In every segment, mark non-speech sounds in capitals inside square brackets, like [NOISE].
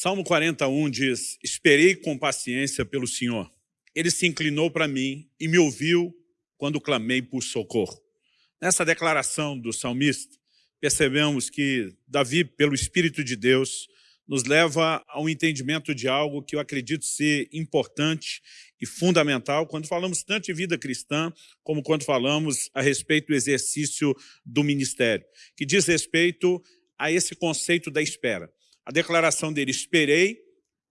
Salmo 41 diz, esperei com paciência pelo Senhor. Ele se inclinou para mim e me ouviu quando clamei por socorro. Nessa declaração do salmista, percebemos que Davi, pelo Espírito de Deus, nos leva ao entendimento de algo que eu acredito ser importante e fundamental quando falamos tanto de vida cristã, como quando falamos a respeito do exercício do ministério, que diz respeito a esse conceito da espera. A declaração dele, esperei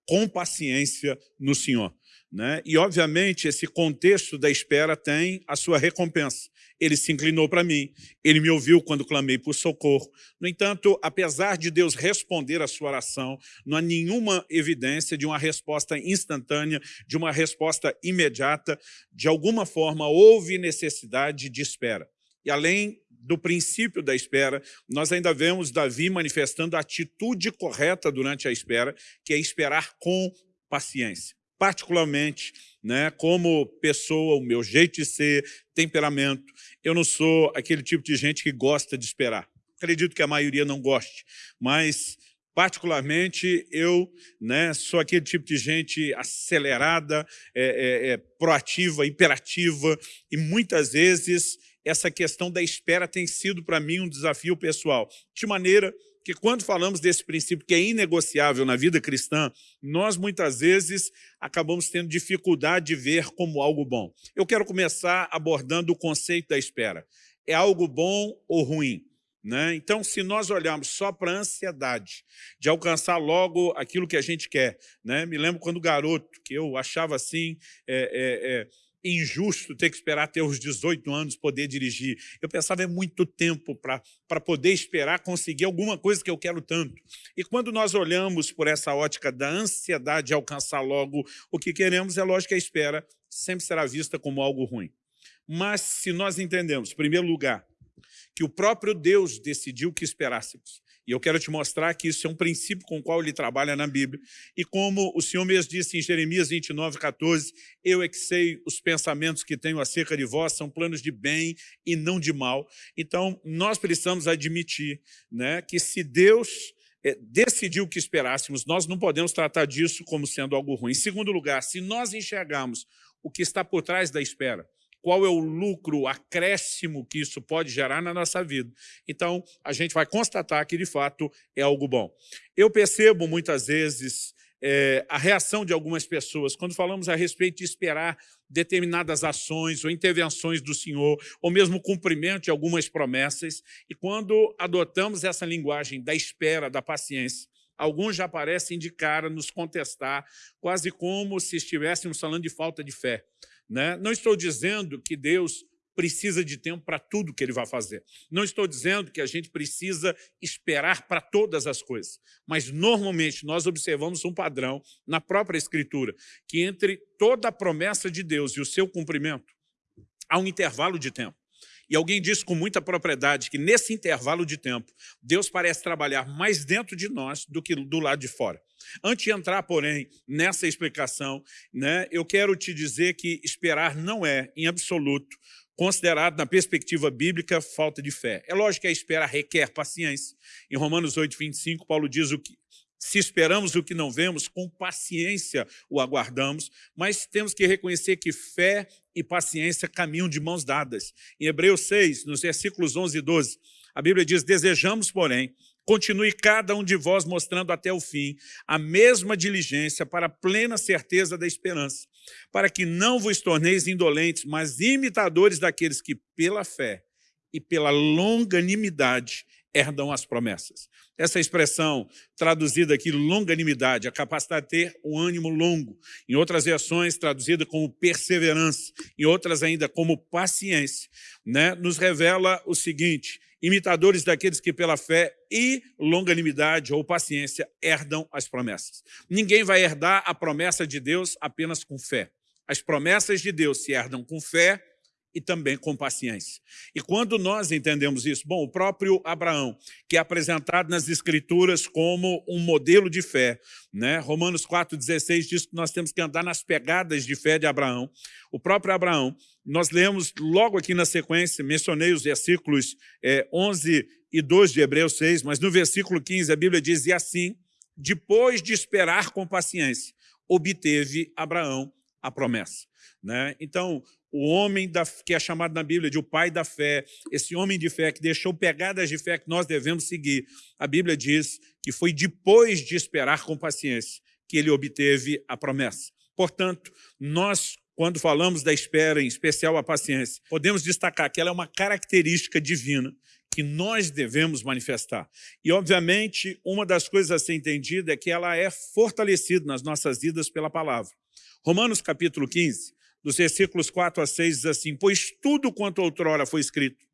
com paciência no Senhor. Né? E, obviamente, esse contexto da espera tem a sua recompensa. Ele se inclinou para mim, ele me ouviu quando clamei por socorro. No entanto, apesar de Deus responder a sua oração, não há nenhuma evidência de uma resposta instantânea, de uma resposta imediata. De alguma forma, houve necessidade de espera. E além do princípio da espera, nós ainda vemos Davi manifestando a atitude correta durante a espera, que é esperar com paciência particularmente, né, como pessoa, o meu jeito de ser, temperamento, eu não sou aquele tipo de gente que gosta de esperar. Acredito que a maioria não goste, mas particularmente eu né, sou aquele tipo de gente acelerada, é, é, é, proativa, imperativa, e muitas vezes essa questão da espera tem sido para mim um desafio pessoal, de maneira que quando falamos desse princípio que é inegociável na vida cristã, nós muitas vezes acabamos tendo dificuldade de ver como algo bom. Eu quero começar abordando o conceito da espera. É algo bom ou ruim? Né? Então, se nós olharmos só para a ansiedade de alcançar logo aquilo que a gente quer, né? me lembro quando garoto, que eu achava assim, é, é, é, injusto ter que esperar até os 18 anos poder dirigir. Eu pensava, é muito tempo para poder esperar conseguir alguma coisa que eu quero tanto. E quando nós olhamos por essa ótica da ansiedade de alcançar logo o que queremos, é lógico que a espera sempre será vista como algo ruim. Mas se nós entendemos, em primeiro lugar, que o próprio Deus decidiu que esperássemos, e eu quero te mostrar que isso é um princípio com o qual ele trabalha na Bíblia. E como o Senhor mesmo disse em Jeremias 29, 14, eu é que sei os pensamentos que tenho acerca de vós, são planos de bem e não de mal. Então, nós precisamos admitir né, que se Deus é, decidiu que esperássemos, nós não podemos tratar disso como sendo algo ruim. Em segundo lugar, se nós enxergarmos o que está por trás da espera, qual é o lucro, o acréscimo que isso pode gerar na nossa vida. Então, a gente vai constatar que, de fato, é algo bom. Eu percebo, muitas vezes, é, a reação de algumas pessoas quando falamos a respeito de esperar determinadas ações ou intervenções do Senhor, ou mesmo cumprimento de algumas promessas, e quando adotamos essa linguagem da espera, da paciência, alguns já parecem de cara nos contestar, quase como se estivéssemos falando de falta de fé. Né? Não estou dizendo que Deus precisa de tempo para tudo que ele vai fazer. Não estou dizendo que a gente precisa esperar para todas as coisas, mas normalmente nós observamos um padrão na própria Escritura, que entre toda a promessa de Deus e o seu cumprimento, há um intervalo de tempo. E alguém disse com muita propriedade que nesse intervalo de tempo, Deus parece trabalhar mais dentro de nós do que do lado de fora. Antes de entrar, porém, nessa explicação, né, eu quero te dizer que esperar não é, em absoluto, considerado, na perspectiva bíblica, falta de fé. É lógico que a espera requer paciência. Em Romanos 8, 25, Paulo diz o que, se esperamos o que não vemos, com paciência o aguardamos, mas temos que reconhecer que fé e paciência caminham de mãos dadas. Em Hebreus 6, nos versículos 11 e 12, a Bíblia diz, desejamos, porém, continue cada um de vós mostrando até o fim a mesma diligência para a plena certeza da esperança, para que não vos torneis indolentes, mas imitadores daqueles que, pela fé e pela longanimidade, herdam as promessas. Essa expressão, traduzida aqui, longanimidade, a capacidade de ter um ânimo longo. Em outras versões, traduzida como perseverança, em outras ainda como paciência, né? nos revela o seguinte, imitadores daqueles que pela fé e longanimidade ou paciência herdam as promessas. Ninguém vai herdar a promessa de Deus apenas com fé. As promessas de Deus se herdam com fé e também com paciência. E quando nós entendemos isso, bom, o próprio Abraão, que é apresentado nas Escrituras como um modelo de fé, né? Romanos 4,16 diz que nós temos que andar nas pegadas de fé de Abraão. O próprio Abraão, nós lemos logo aqui na sequência, mencionei os versículos é, 11 e 12 de Hebreus 6, mas no versículo 15 a Bíblia diz, e assim, depois de esperar com paciência, obteve Abraão a promessa. Né? Então, o homem da, que é chamado na Bíblia de o pai da fé, esse homem de fé que deixou pegadas de fé que nós devemos seguir, a Bíblia diz que foi depois de esperar com paciência que ele obteve a promessa. Portanto, nós, quando falamos da espera, em especial a paciência, podemos destacar que ela é uma característica divina que nós devemos manifestar. E, obviamente, uma das coisas a ser entendida é que ela é fortalecida nas nossas vidas pela palavra. Romanos capítulo 15, dos versículos 4 a 6, diz assim, Pois tudo quanto outrora foi escrito,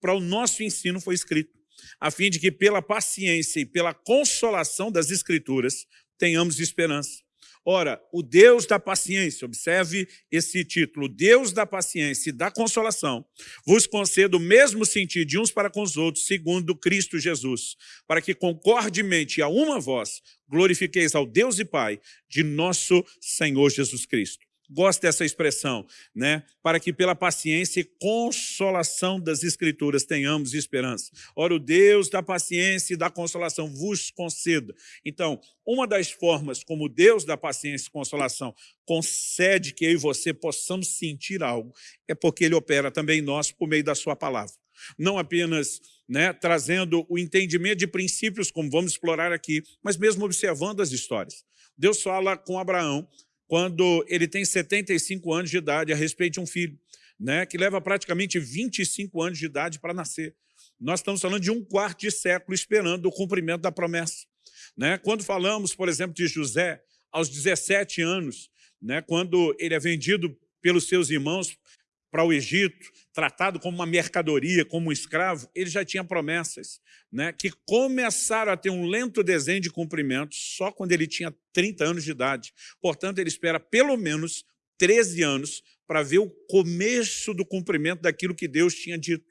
para o nosso ensino foi escrito, a fim de que pela paciência e pela consolação das Escrituras tenhamos esperança. Ora, o Deus da paciência, observe esse título, Deus da paciência e da consolação, vos conceda o mesmo sentido de uns para com os outros, segundo Cristo Jesus, para que concordemente a uma voz glorifiqueis ao Deus e Pai de nosso Senhor Jesus Cristo. Gosto dessa expressão, né? para que pela paciência e consolação das Escrituras tenhamos esperança. Ora, o Deus da paciência e da consolação vos conceda. Então, uma das formas como Deus da paciência e consolação concede que eu e você possamos sentir algo é porque Ele opera também em nós por meio da sua palavra. Não apenas né, trazendo o entendimento de princípios, como vamos explorar aqui, mas mesmo observando as histórias. Deus fala com Abraão quando ele tem 75 anos de idade a respeito de um filho, né, que leva praticamente 25 anos de idade para nascer. Nós estamos falando de um quarto de século esperando o cumprimento da promessa. Né? Quando falamos, por exemplo, de José, aos 17 anos, né, quando ele é vendido pelos seus irmãos para o Egito, tratado como uma mercadoria, como um escravo, ele já tinha promessas né, que começaram a ter um lento desenho de cumprimento só quando ele tinha 30 anos de idade. Portanto, ele espera pelo menos 13 anos para ver o começo do cumprimento daquilo que Deus tinha dito.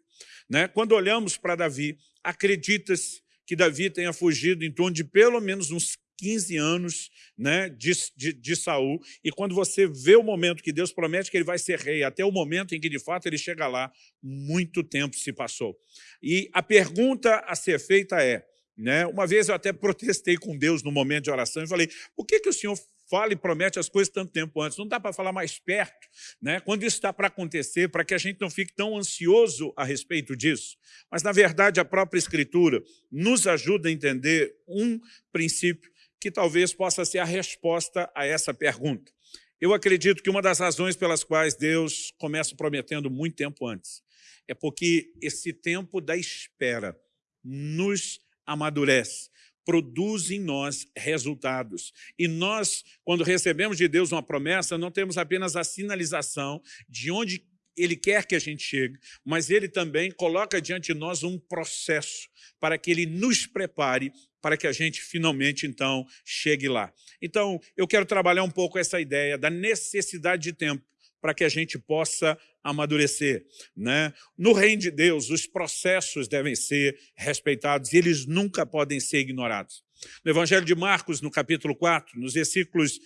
Né? Quando olhamos para Davi, acredita-se que Davi tenha fugido em torno de pelo menos uns 15 anos né, de, de, de, Saul, e quando você vê o momento que Deus promete que ele vai ser rei, até o momento em que de fato ele chega lá, muito tempo se passou. E a pergunta a ser feita é, né, uma vez eu até protestei com Deus no momento de oração e falei, por que, que o Senhor fala e promete as coisas tanto tempo antes. Não dá para falar mais perto, né? quando isso está para acontecer, para que a gente não fique tão ansioso a respeito disso. Mas, na verdade, a própria Escritura nos ajuda a entender um princípio que talvez possa ser a resposta a essa pergunta. Eu acredito que uma das razões pelas quais Deus começa prometendo muito tempo antes é porque esse tempo da espera nos amadurece, produz em nós resultados. E nós, quando recebemos de Deus uma promessa, não temos apenas a sinalização de onde ele quer que a gente chegue, mas Ele também coloca diante de nós um processo para que Ele nos prepare para que a gente finalmente, então, chegue lá. Então, eu quero trabalhar um pouco essa ideia da necessidade de tempo para que a gente possa amadurecer. Né? No reino de Deus, os processos devem ser respeitados e eles nunca podem ser ignorados. No Evangelho de Marcos, no capítulo 4, nos versículos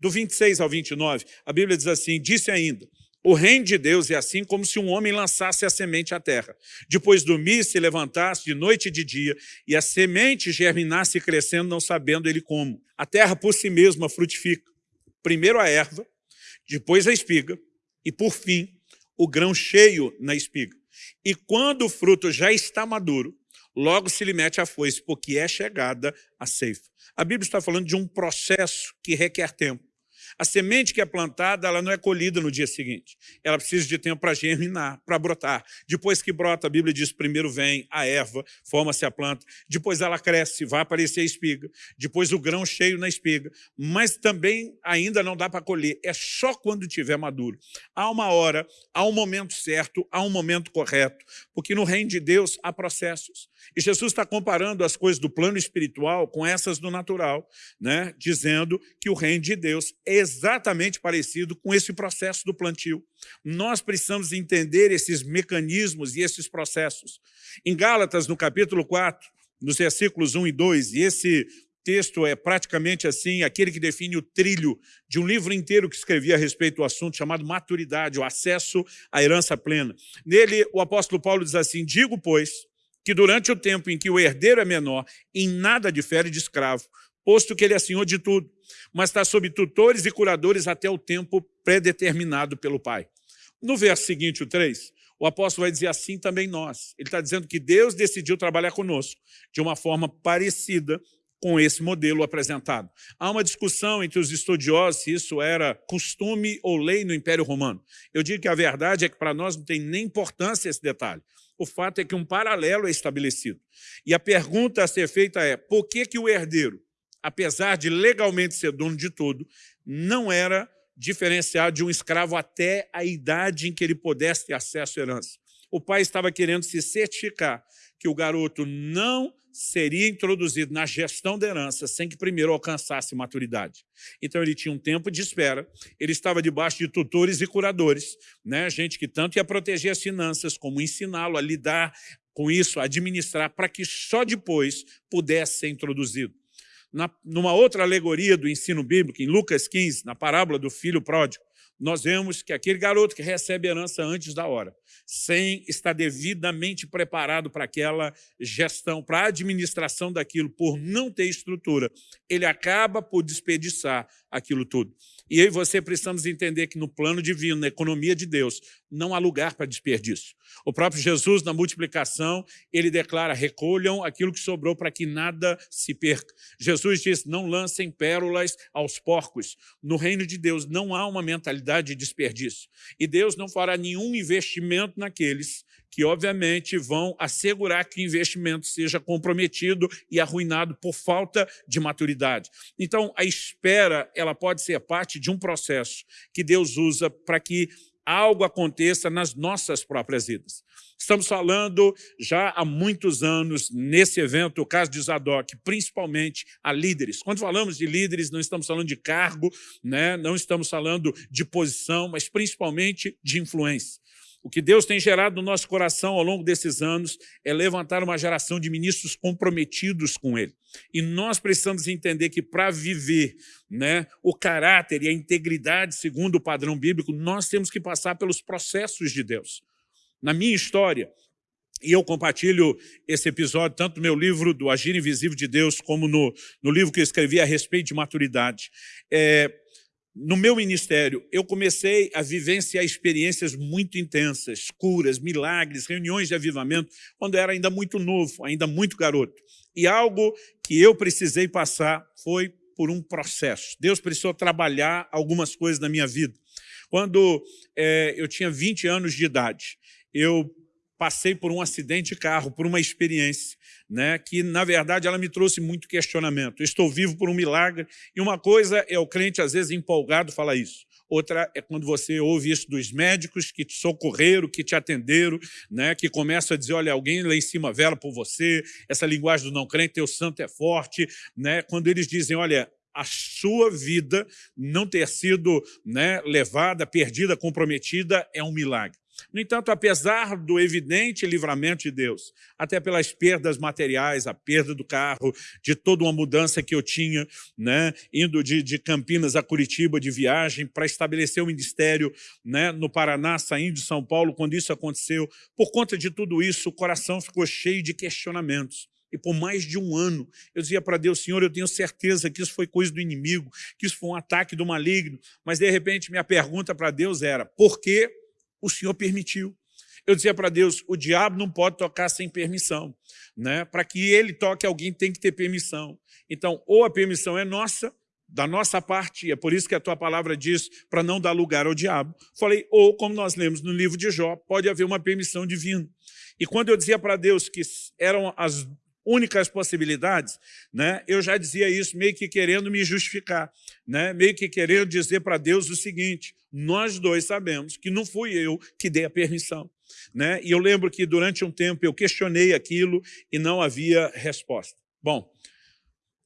do 26 ao 29, a Bíblia diz assim, disse ainda, o reino de Deus é assim como se um homem lançasse a semente à terra. Depois dormisse, levantasse de noite e de dia, e a semente germinasse crescendo, não sabendo ele como. A terra por si mesma frutifica. Primeiro a erva, depois a espiga, e por fim o grão cheio na espiga. E quando o fruto já está maduro, logo se lhe mete a foice, porque é chegada a ceifa. A Bíblia está falando de um processo que requer tempo. A semente que é plantada, ela não é colhida no dia seguinte. Ela precisa de tempo para germinar, para brotar. Depois que brota, a Bíblia diz, primeiro vem a erva, forma-se a planta. Depois ela cresce, vai aparecer a espiga. Depois o grão cheio na espiga. Mas também ainda não dá para colher. É só quando estiver maduro. Há uma hora, há um momento certo, há um momento correto. Porque no reino de Deus há processos. E Jesus está comparando as coisas do plano espiritual com essas do natural, né? dizendo que o reino de Deus é exatamente parecido com esse processo do plantio. Nós precisamos entender esses mecanismos e esses processos. Em Gálatas, no capítulo 4, nos versículos 1 e 2, e esse texto é praticamente assim, aquele que define o trilho de um livro inteiro que escrevi a respeito do assunto, chamado Maturidade, o acesso à herança plena. Nele, o apóstolo Paulo diz assim, digo, pois, que durante o tempo em que o herdeiro é menor, em nada difere de escravo, posto que ele é senhor de tudo, mas está sob tutores e curadores até o tempo predeterminado pelo Pai. No verso seguinte, o 3, o apóstolo vai dizer assim também nós. Ele está dizendo que Deus decidiu trabalhar conosco de uma forma parecida com esse modelo apresentado. Há uma discussão entre os estudiosos se isso era costume ou lei no Império Romano. Eu digo que a verdade é que para nós não tem nem importância esse detalhe. O fato é que um paralelo é estabelecido. E a pergunta a ser feita é, por que, que o herdeiro, apesar de legalmente ser dono de tudo, não era diferenciado de um escravo até a idade em que ele pudesse ter acesso à herança? O pai estava querendo se certificar que o garoto não seria introduzido na gestão da herança sem que primeiro alcançasse maturidade. Então ele tinha um tempo de espera, ele estava debaixo de tutores e curadores, né? gente que tanto ia proteger as finanças, como ensiná-lo a lidar com isso, a administrar, para que só depois pudesse ser introduzido. Na, numa outra alegoria do ensino bíblico, em Lucas 15, na parábola do filho pródigo, nós vemos que aquele garoto que recebe herança antes da hora, sem estar devidamente preparado para aquela gestão, para a administração daquilo, por não ter estrutura, ele acaba por desperdiçar aquilo tudo. E eu e você precisamos entender que no plano divino, na economia de Deus, não há lugar para desperdício. O próprio Jesus, na multiplicação, ele declara, recolham aquilo que sobrou para que nada se perca. Jesus diz, não lancem pérolas aos porcos. No reino de Deus não há uma mentalidade de desperdício. E Deus não fará nenhum investimento naqueles que, obviamente, vão assegurar que o investimento seja comprometido e arruinado por falta de maturidade. Então, a espera ela pode ser parte de um processo que Deus usa para que algo aconteça nas nossas próprias vidas. Estamos falando já há muitos anos, nesse evento, o caso de Zadok, principalmente a líderes. Quando falamos de líderes, não estamos falando de cargo, né? não estamos falando de posição, mas principalmente de influência. O que Deus tem gerado no nosso coração ao longo desses anos é levantar uma geração de ministros comprometidos com Ele. E nós precisamos entender que para viver né, o caráter e a integridade segundo o padrão bíblico, nós temos que passar pelos processos de Deus. Na minha história, e eu compartilho esse episódio tanto no meu livro do Agir Invisível de Deus, como no, no livro que eu escrevi a respeito de maturidade. É, no meu ministério, eu comecei a vivenciar experiências muito intensas, curas, milagres, reuniões de avivamento, quando era ainda muito novo, ainda muito garoto. E algo que eu precisei passar foi por um processo. Deus precisou trabalhar algumas coisas na minha vida. Quando é, eu tinha 20 anos de idade, eu passei por um acidente de carro, por uma experiência, né, que, na verdade, ela me trouxe muito questionamento. estou vivo por um milagre, e uma coisa é o crente, às vezes, empolgado, falar isso. Outra é quando você ouve isso dos médicos que te socorreram, que te atenderam, né, que começam a dizer, olha, alguém lá em cima vela por você, essa linguagem do não crente, teu santo é forte. Né, quando eles dizem, olha, a sua vida não ter sido né, levada, perdida, comprometida, é um milagre. No entanto, apesar do evidente livramento de Deus, até pelas perdas materiais, a perda do carro, de toda uma mudança que eu tinha, né, indo de, de Campinas a Curitiba de viagem para estabelecer o ministério né, no Paraná, saindo de São Paulo, quando isso aconteceu, por conta de tudo isso, o coração ficou cheio de questionamentos. E por mais de um ano, eu dizia para Deus, Senhor, eu tenho certeza que isso foi coisa do inimigo, que isso foi um ataque do maligno. Mas, de repente, minha pergunta para Deus era, por que o Senhor permitiu. Eu dizia para Deus, o diabo não pode tocar sem permissão. Né? Para que ele toque alguém, tem que ter permissão. Então, ou a permissão é nossa, da nossa parte, e é por isso que a tua palavra diz para não dar lugar ao diabo. Falei, ou como nós lemos no livro de Jó, pode haver uma permissão divina. E quando eu dizia para Deus que eram as únicas possibilidades, né, eu já dizia isso meio que querendo me justificar, né, meio que querendo dizer para Deus o seguinte, nós dois sabemos que não fui eu que dei a permissão. Né? E eu lembro que durante um tempo eu questionei aquilo e não havia resposta. Bom,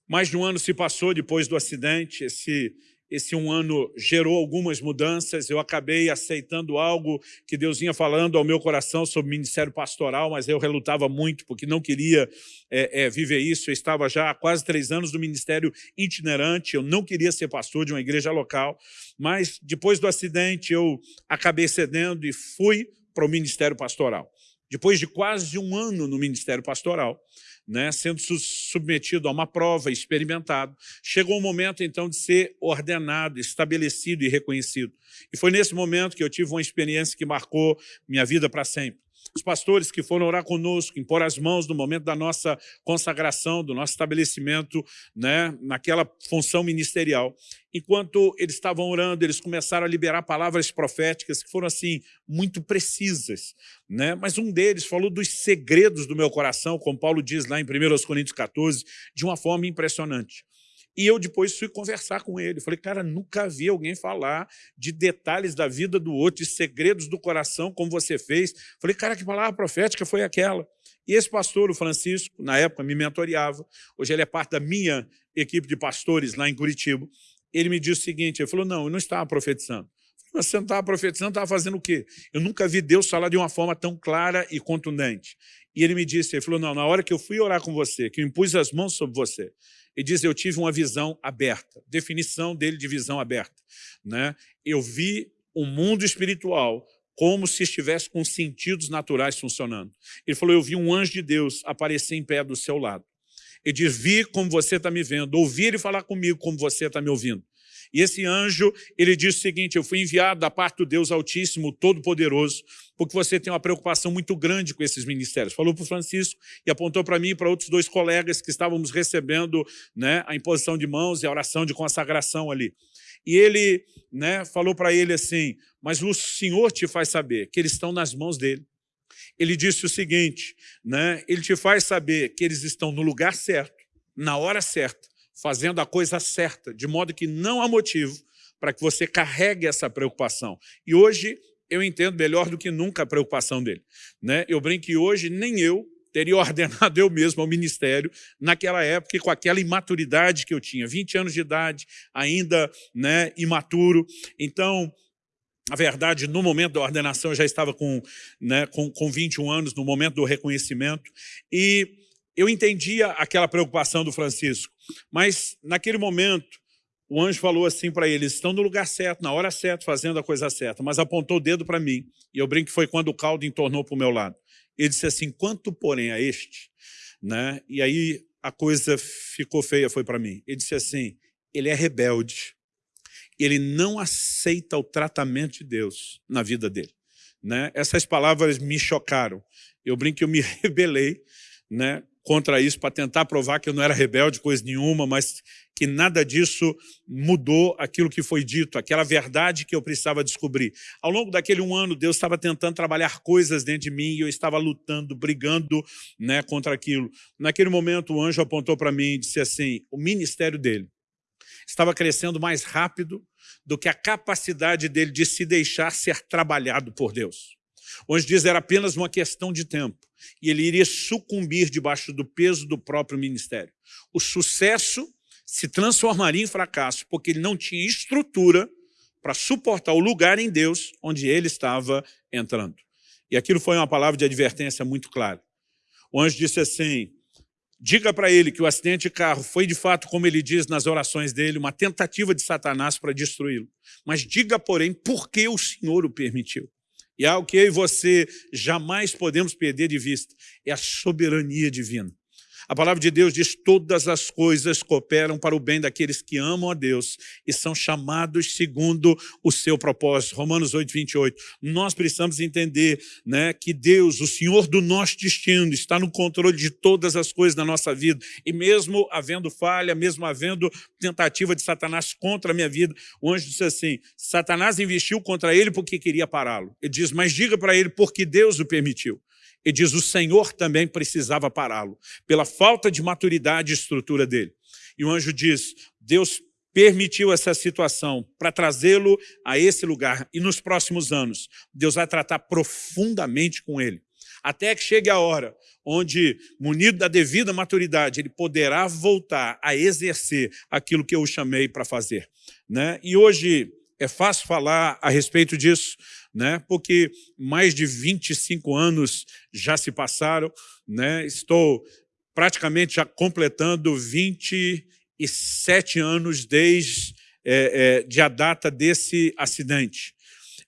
mais de um ano se passou depois do acidente, esse esse um ano gerou algumas mudanças, eu acabei aceitando algo que Deus vinha falando ao meu coração sobre ministério pastoral, mas eu relutava muito porque não queria é, é, viver isso. Eu estava já há quase três anos no ministério itinerante, eu não queria ser pastor de uma igreja local, mas depois do acidente eu acabei cedendo e fui para o ministério pastoral. Depois de quase um ano no ministério pastoral, né, sendo submetido a uma prova, experimentado. Chegou o momento, então, de ser ordenado, estabelecido e reconhecido. E foi nesse momento que eu tive uma experiência que marcou minha vida para sempre os pastores que foram orar conosco, impor as mãos no momento da nossa consagração, do nosso estabelecimento, né, naquela função ministerial. Enquanto eles estavam orando, eles começaram a liberar palavras proféticas que foram assim muito precisas. Né? Mas um deles falou dos segredos do meu coração, como Paulo diz lá em 1 Coríntios 14, de uma forma impressionante. E eu depois fui conversar com ele. Falei, cara, nunca vi alguém falar de detalhes da vida do outro, de segredos do coração, como você fez. Falei, cara, que palavra profética foi aquela? E esse pastor, o Francisco, na época me mentoreava, hoje ele é parte da minha equipe de pastores lá em Curitiba, ele me disse o seguinte, ele falou, não, eu não estava profetizando. Mas você não estava profetizando, estava fazendo o quê? Eu nunca vi Deus falar de uma forma tão clara e contundente. E ele me disse, ele falou, não, na hora que eu fui orar com você, que eu impus as mãos sobre você, ele diz, eu tive uma visão aberta. Definição dele de visão aberta. Né? Eu vi o um mundo espiritual como se estivesse com sentidos naturais funcionando. Ele falou, eu vi um anjo de Deus aparecer em pé do seu lado. Ele diz, vi como você está me vendo, ouvir e falar comigo como você está me ouvindo. E esse anjo, ele diz o seguinte, eu fui enviado da parte do Deus Altíssimo, Todo-Poderoso, porque você tem uma preocupação muito grande com esses ministérios. Falou para o Francisco e apontou para mim e para outros dois colegas que estávamos recebendo né, a imposição de mãos e a oração de consagração ali. E ele né, falou para ele assim, mas o Senhor te faz saber que eles estão nas mãos dele. Ele disse o seguinte, né, ele te faz saber que eles estão no lugar certo, na hora certa, fazendo a coisa certa, de modo que não há motivo para que você carregue essa preocupação. E hoje eu entendo melhor do que nunca a preocupação dele. Né? Eu brinco que hoje nem eu teria [LAUGHS] ordenado eu mesmo ao ministério naquela época com aquela imaturidade que eu tinha, 20 anos de idade, ainda né, imaturo. Então, a verdade, no momento da ordenação, eu já estava com, né, com, com 21 anos, no momento do reconhecimento, e eu entendia aquela preocupação do Francisco, mas naquele momento o anjo falou assim para eles, estão no lugar certo, na hora certa, fazendo a coisa certa, mas apontou o dedo para mim, e eu brinco que foi quando o caldo entornou para o meu lado. Ele disse assim, quanto porém a este? Né? E aí a coisa ficou feia, foi para mim. Ele disse assim, ele é rebelde, ele não aceita o tratamento de Deus na vida dele. Né? Essas palavras me chocaram. Eu brinco que eu me [LAUGHS] rebelei, né? contra isso para tentar provar que eu não era rebelde, coisa nenhuma, mas que nada disso mudou aquilo que foi dito, aquela verdade que eu precisava descobrir. Ao longo daquele um ano, Deus estava tentando trabalhar coisas dentro de mim e eu estava lutando, brigando né, contra aquilo. Naquele momento, o anjo apontou para mim e disse assim, o ministério dele estava crescendo mais rápido do que a capacidade dele de se deixar ser trabalhado por Deus. Onde diz era apenas uma questão de tempo e ele iria sucumbir debaixo do peso do próprio ministério. O sucesso se transformaria em fracasso, porque ele não tinha estrutura para suportar o lugar em Deus onde ele estava entrando. E aquilo foi uma palavra de advertência muito clara. O anjo disse assim, diga para ele que o acidente de carro foi de fato, como ele diz nas orações dele, uma tentativa de Satanás para destruí-lo. Mas diga, porém, por que o Senhor o permitiu. E algo que eu e você jamais podemos perder de vista, é a soberania divina. A palavra de Deus diz todas as coisas cooperam para o bem daqueles que amam a Deus e são chamados segundo o seu propósito. Romanos 8, 28. Nós precisamos entender né, que Deus, o Senhor do nosso destino, está no controle de todas as coisas da nossa vida. E mesmo havendo falha, mesmo havendo tentativa de Satanás contra a minha vida, o anjo disse assim, Satanás investiu contra ele porque queria pará-lo. Ele diz, mas diga para ele porque Deus o permitiu. Ele diz, o Senhor também precisava pará-lo, pela falta de maturidade e estrutura dele. E o anjo diz, Deus permitiu essa situação para trazê-lo a esse lugar. E nos próximos anos, Deus vai tratar profundamente com ele. Até que chegue a hora onde, munido da devida maturidade, ele poderá voltar a exercer aquilo que eu o chamei para fazer. Né? E hoje é fácil falar a respeito disso, né? porque mais de 25 anos já se passaram, né? estou praticamente já completando 27 anos desde é, é, de a data desse acidente.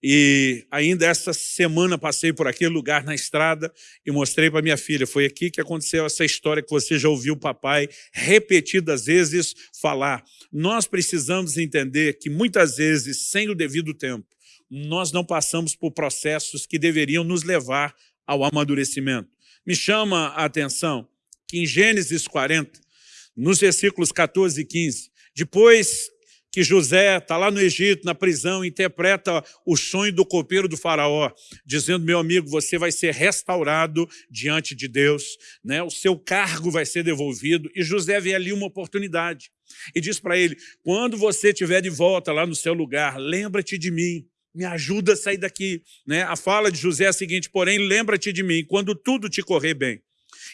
E ainda essa semana passei por aquele lugar na estrada e mostrei para minha filha, foi aqui que aconteceu essa história que você já ouviu o papai repetidas vezes falar. Nós precisamos entender que muitas vezes, sem o devido tempo, nós não passamos por processos que deveriam nos levar ao amadurecimento. Me chama a atenção que em Gênesis 40, nos versículos 14 e 15, depois que José está lá no Egito, na prisão, interpreta o sonho do copeiro do faraó, dizendo, meu amigo, você vai ser restaurado diante de Deus, né? o seu cargo vai ser devolvido, e José vê ali uma oportunidade, e diz para ele, quando você estiver de volta lá no seu lugar, lembra-te de mim, me ajuda a sair daqui. Né? A fala de José é a seguinte, porém, lembra-te de mim, quando tudo te correr bem.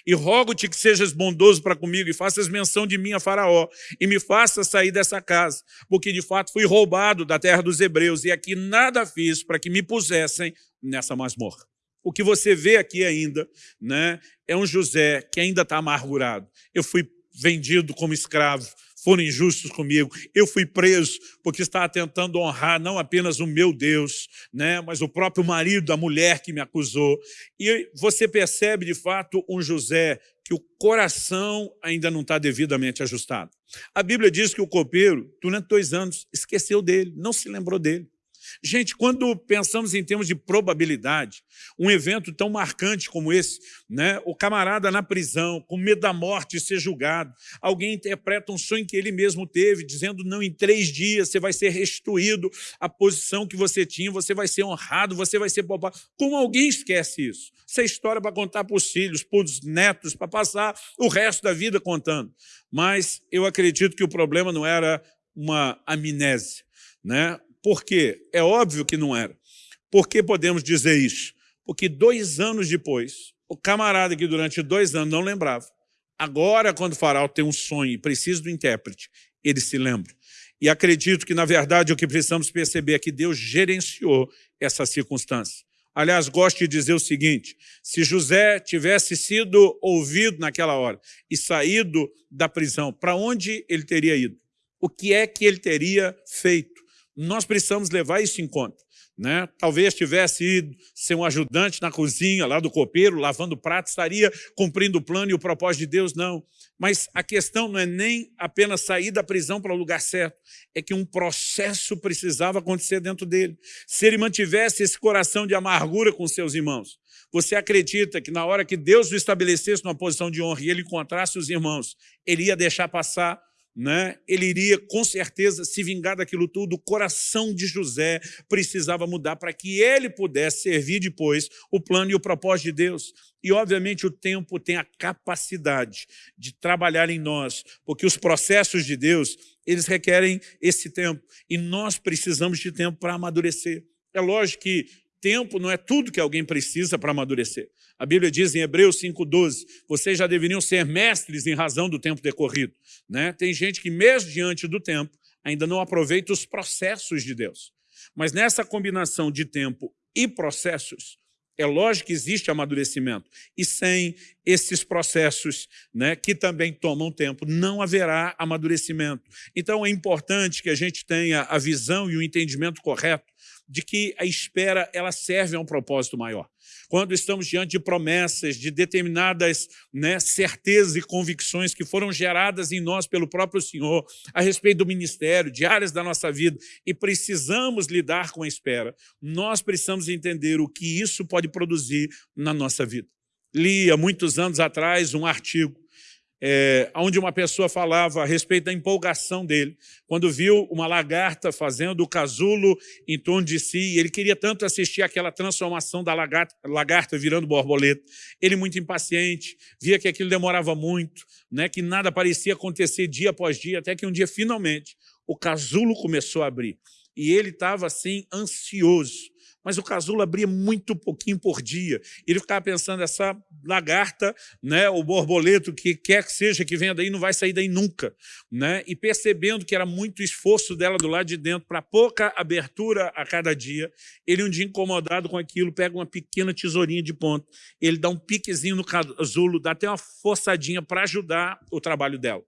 E rogo-te que sejas bondoso para comigo e faças menção de mim a faraó e me faças sair dessa casa, porque de fato fui roubado da terra dos hebreus e aqui nada fiz para que me pusessem nessa masmorra. O que você vê aqui ainda né, é um José que ainda está amargurado. Eu fui vendido como escravo, foram injustos comigo. Eu fui preso porque estava tentando honrar não apenas o meu Deus, né, mas o próprio marido da mulher que me acusou. E você percebe, de fato, um José que o coração ainda não está devidamente ajustado. A Bíblia diz que o copeiro, durante dois anos, esqueceu dele, não se lembrou dele. Gente, quando pensamos em termos de probabilidade, um evento tão marcante como esse, né, o camarada na prisão, com medo da morte ser julgado, alguém interpreta um sonho que ele mesmo teve, dizendo, não, em três dias você vai ser restituído à posição que você tinha, você vai ser honrado, você vai ser poupado. Como alguém esquece isso? Essa é história para contar para os filhos, para os netos, para passar o resto da vida contando. Mas eu acredito que o problema não era uma amnésia, né? Por quê? É óbvio que não era. Por que podemos dizer isso? Porque dois anos depois, o camarada que durante dois anos não lembrava, agora quando o faraó tem um sonho e precisa do intérprete, ele se lembra. E acredito que, na verdade, o que precisamos perceber é que Deus gerenciou essa circunstância. Aliás, gosto de dizer o seguinte, se José tivesse sido ouvido naquela hora e saído da prisão, para onde ele teria ido? O que é que ele teria feito? Nós precisamos levar isso em conta. Né? Talvez tivesse ido ser um ajudante na cozinha, lá do copeiro, lavando prato, estaria cumprindo o plano e o propósito de Deus, não. Mas a questão não é nem apenas sair da prisão para o lugar certo, é que um processo precisava acontecer dentro dele. Se ele mantivesse esse coração de amargura com seus irmãos, você acredita que na hora que Deus o estabelecesse numa posição de honra e ele encontrasse os irmãos, ele ia deixar passar né, ele iria com certeza se vingar daquilo tudo, o coração de José precisava mudar para que ele pudesse servir depois o plano e o propósito de Deus. E, obviamente, o tempo tem a capacidade de trabalhar em nós, porque os processos de Deus, eles requerem esse tempo, e nós precisamos de tempo para amadurecer. É lógico que tempo não é tudo que alguém precisa para amadurecer. A Bíblia diz em Hebreus 5,12, vocês já deveriam ser mestres em razão do tempo decorrido. Né? Tem gente que, mesmo diante do tempo, ainda não aproveita os processos de Deus. Mas nessa combinação de tempo e processos, é lógico que existe amadurecimento. E sem esses processos, né, que também tomam tempo, não haverá amadurecimento. Então é importante que a gente tenha a visão e o entendimento correto de que a espera ela serve a um propósito maior. Quando estamos diante de promessas, de determinadas né, certezas e convicções que foram geradas em nós pelo próprio Senhor a respeito do ministério, de áreas da nossa vida, e precisamos lidar com a espera, nós precisamos entender o que isso pode produzir na nossa vida. Li há muitos anos atrás um artigo é, onde uma pessoa falava a respeito da empolgação dele, quando viu uma lagarta fazendo o casulo em torno de si, ele queria tanto assistir aquela transformação da lagarta, lagarta virando borboleta. Ele, muito impaciente, via que aquilo demorava muito, né, que nada parecia acontecer dia após dia, até que um dia, finalmente, o casulo começou a abrir. E ele estava, assim, ansioso mas o casulo abria muito pouquinho por dia. Ele ficava pensando, essa lagarta, né, o borboleto, que quer que seja que venha daí, não vai sair daí nunca. Né? E percebendo que era muito esforço dela do lado de dentro para pouca abertura a cada dia, ele um dia incomodado com aquilo, pega uma pequena tesourinha de ponta, ele dá um piquezinho no casulo, dá até uma forçadinha para ajudar o trabalho dela.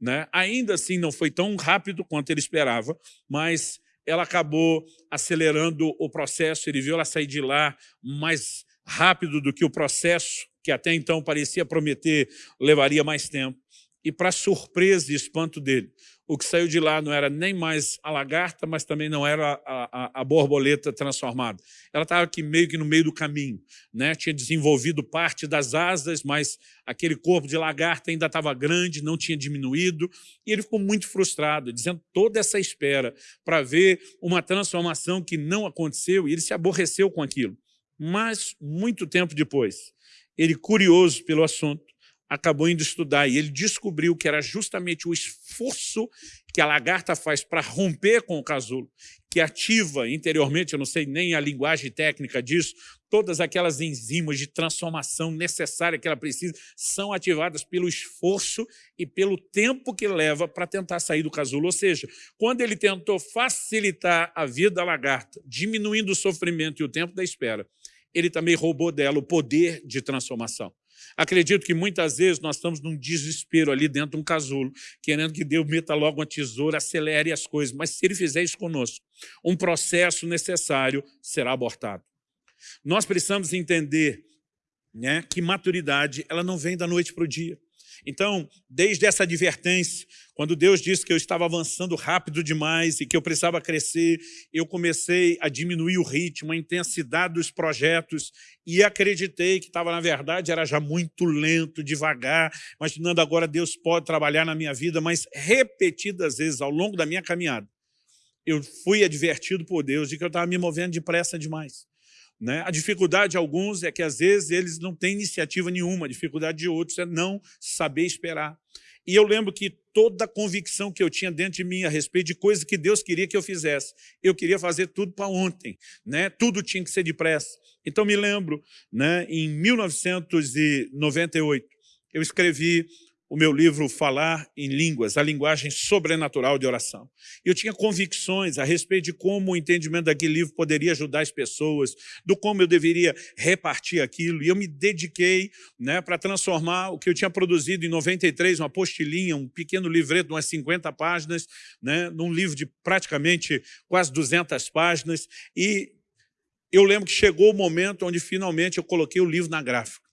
Né? Ainda assim, não foi tão rápido quanto ele esperava, mas ela acabou acelerando o processo, ele viu ela sair de lá mais rápido do que o processo, que até então parecia prometer, levaria mais tempo. E para surpresa e espanto dele, o que saiu de lá não era nem mais a lagarta, mas também não era a, a, a borboleta transformada. Ela estava aqui meio que no meio do caminho. Né? Tinha desenvolvido parte das asas, mas aquele corpo de lagarta ainda estava grande, não tinha diminuído, e ele ficou muito frustrado, dizendo toda essa espera para ver uma transformação que não aconteceu, e ele se aborreceu com aquilo. Mas, muito tempo depois, ele, curioso pelo assunto, acabou indo estudar e ele descobriu que era justamente o esforço que a lagarta faz para romper com o casulo, que ativa interiormente, eu não sei nem a linguagem técnica disso, todas aquelas enzimas de transformação necessária que ela precisa são ativadas pelo esforço e pelo tempo que leva para tentar sair do casulo. Ou seja, quando ele tentou facilitar a vida da lagarta, diminuindo o sofrimento e o tempo da espera, ele também roubou dela o poder de transformação. Acredito que muitas vezes nós estamos num desespero ali dentro de um casulo, querendo que Deus meta logo uma tesoura, acelere as coisas. Mas se Ele fizer isso conosco, um processo necessário será abortado. Nós precisamos entender né, que maturidade ela não vem da noite para o dia. Então, desde essa advertência, quando Deus disse que eu estava avançando rápido demais e que eu precisava crescer, eu comecei a diminuir o ritmo, a intensidade dos projetos e acreditei que estava, na verdade, era já muito lento, devagar, imaginando agora Deus pode trabalhar na minha vida, mas repetidas vezes ao longo da minha caminhada, eu fui advertido por Deus de que eu estava me movendo depressa demais. Né? A dificuldade de alguns é que, às vezes, eles não têm iniciativa nenhuma. A dificuldade de outros é não saber esperar. E eu lembro que toda a convicção que eu tinha dentro de mim a respeito de coisas que Deus queria que eu fizesse, eu queria fazer tudo para ontem. Né? Tudo tinha que ser depressa. Então, me lembro, né, em 1998, eu escrevi o meu livro Falar em Línguas, a linguagem sobrenatural de oração. Eu tinha convicções a respeito de como o entendimento daquele livro poderia ajudar as pessoas, do como eu deveria repartir aquilo, e eu me dediquei né, para transformar o que eu tinha produzido em 93, uma apostilinha, um pequeno livreto de umas 50 páginas, né, num livro de praticamente quase 200 páginas, e eu lembro que chegou o momento onde finalmente eu coloquei o livro na gráfica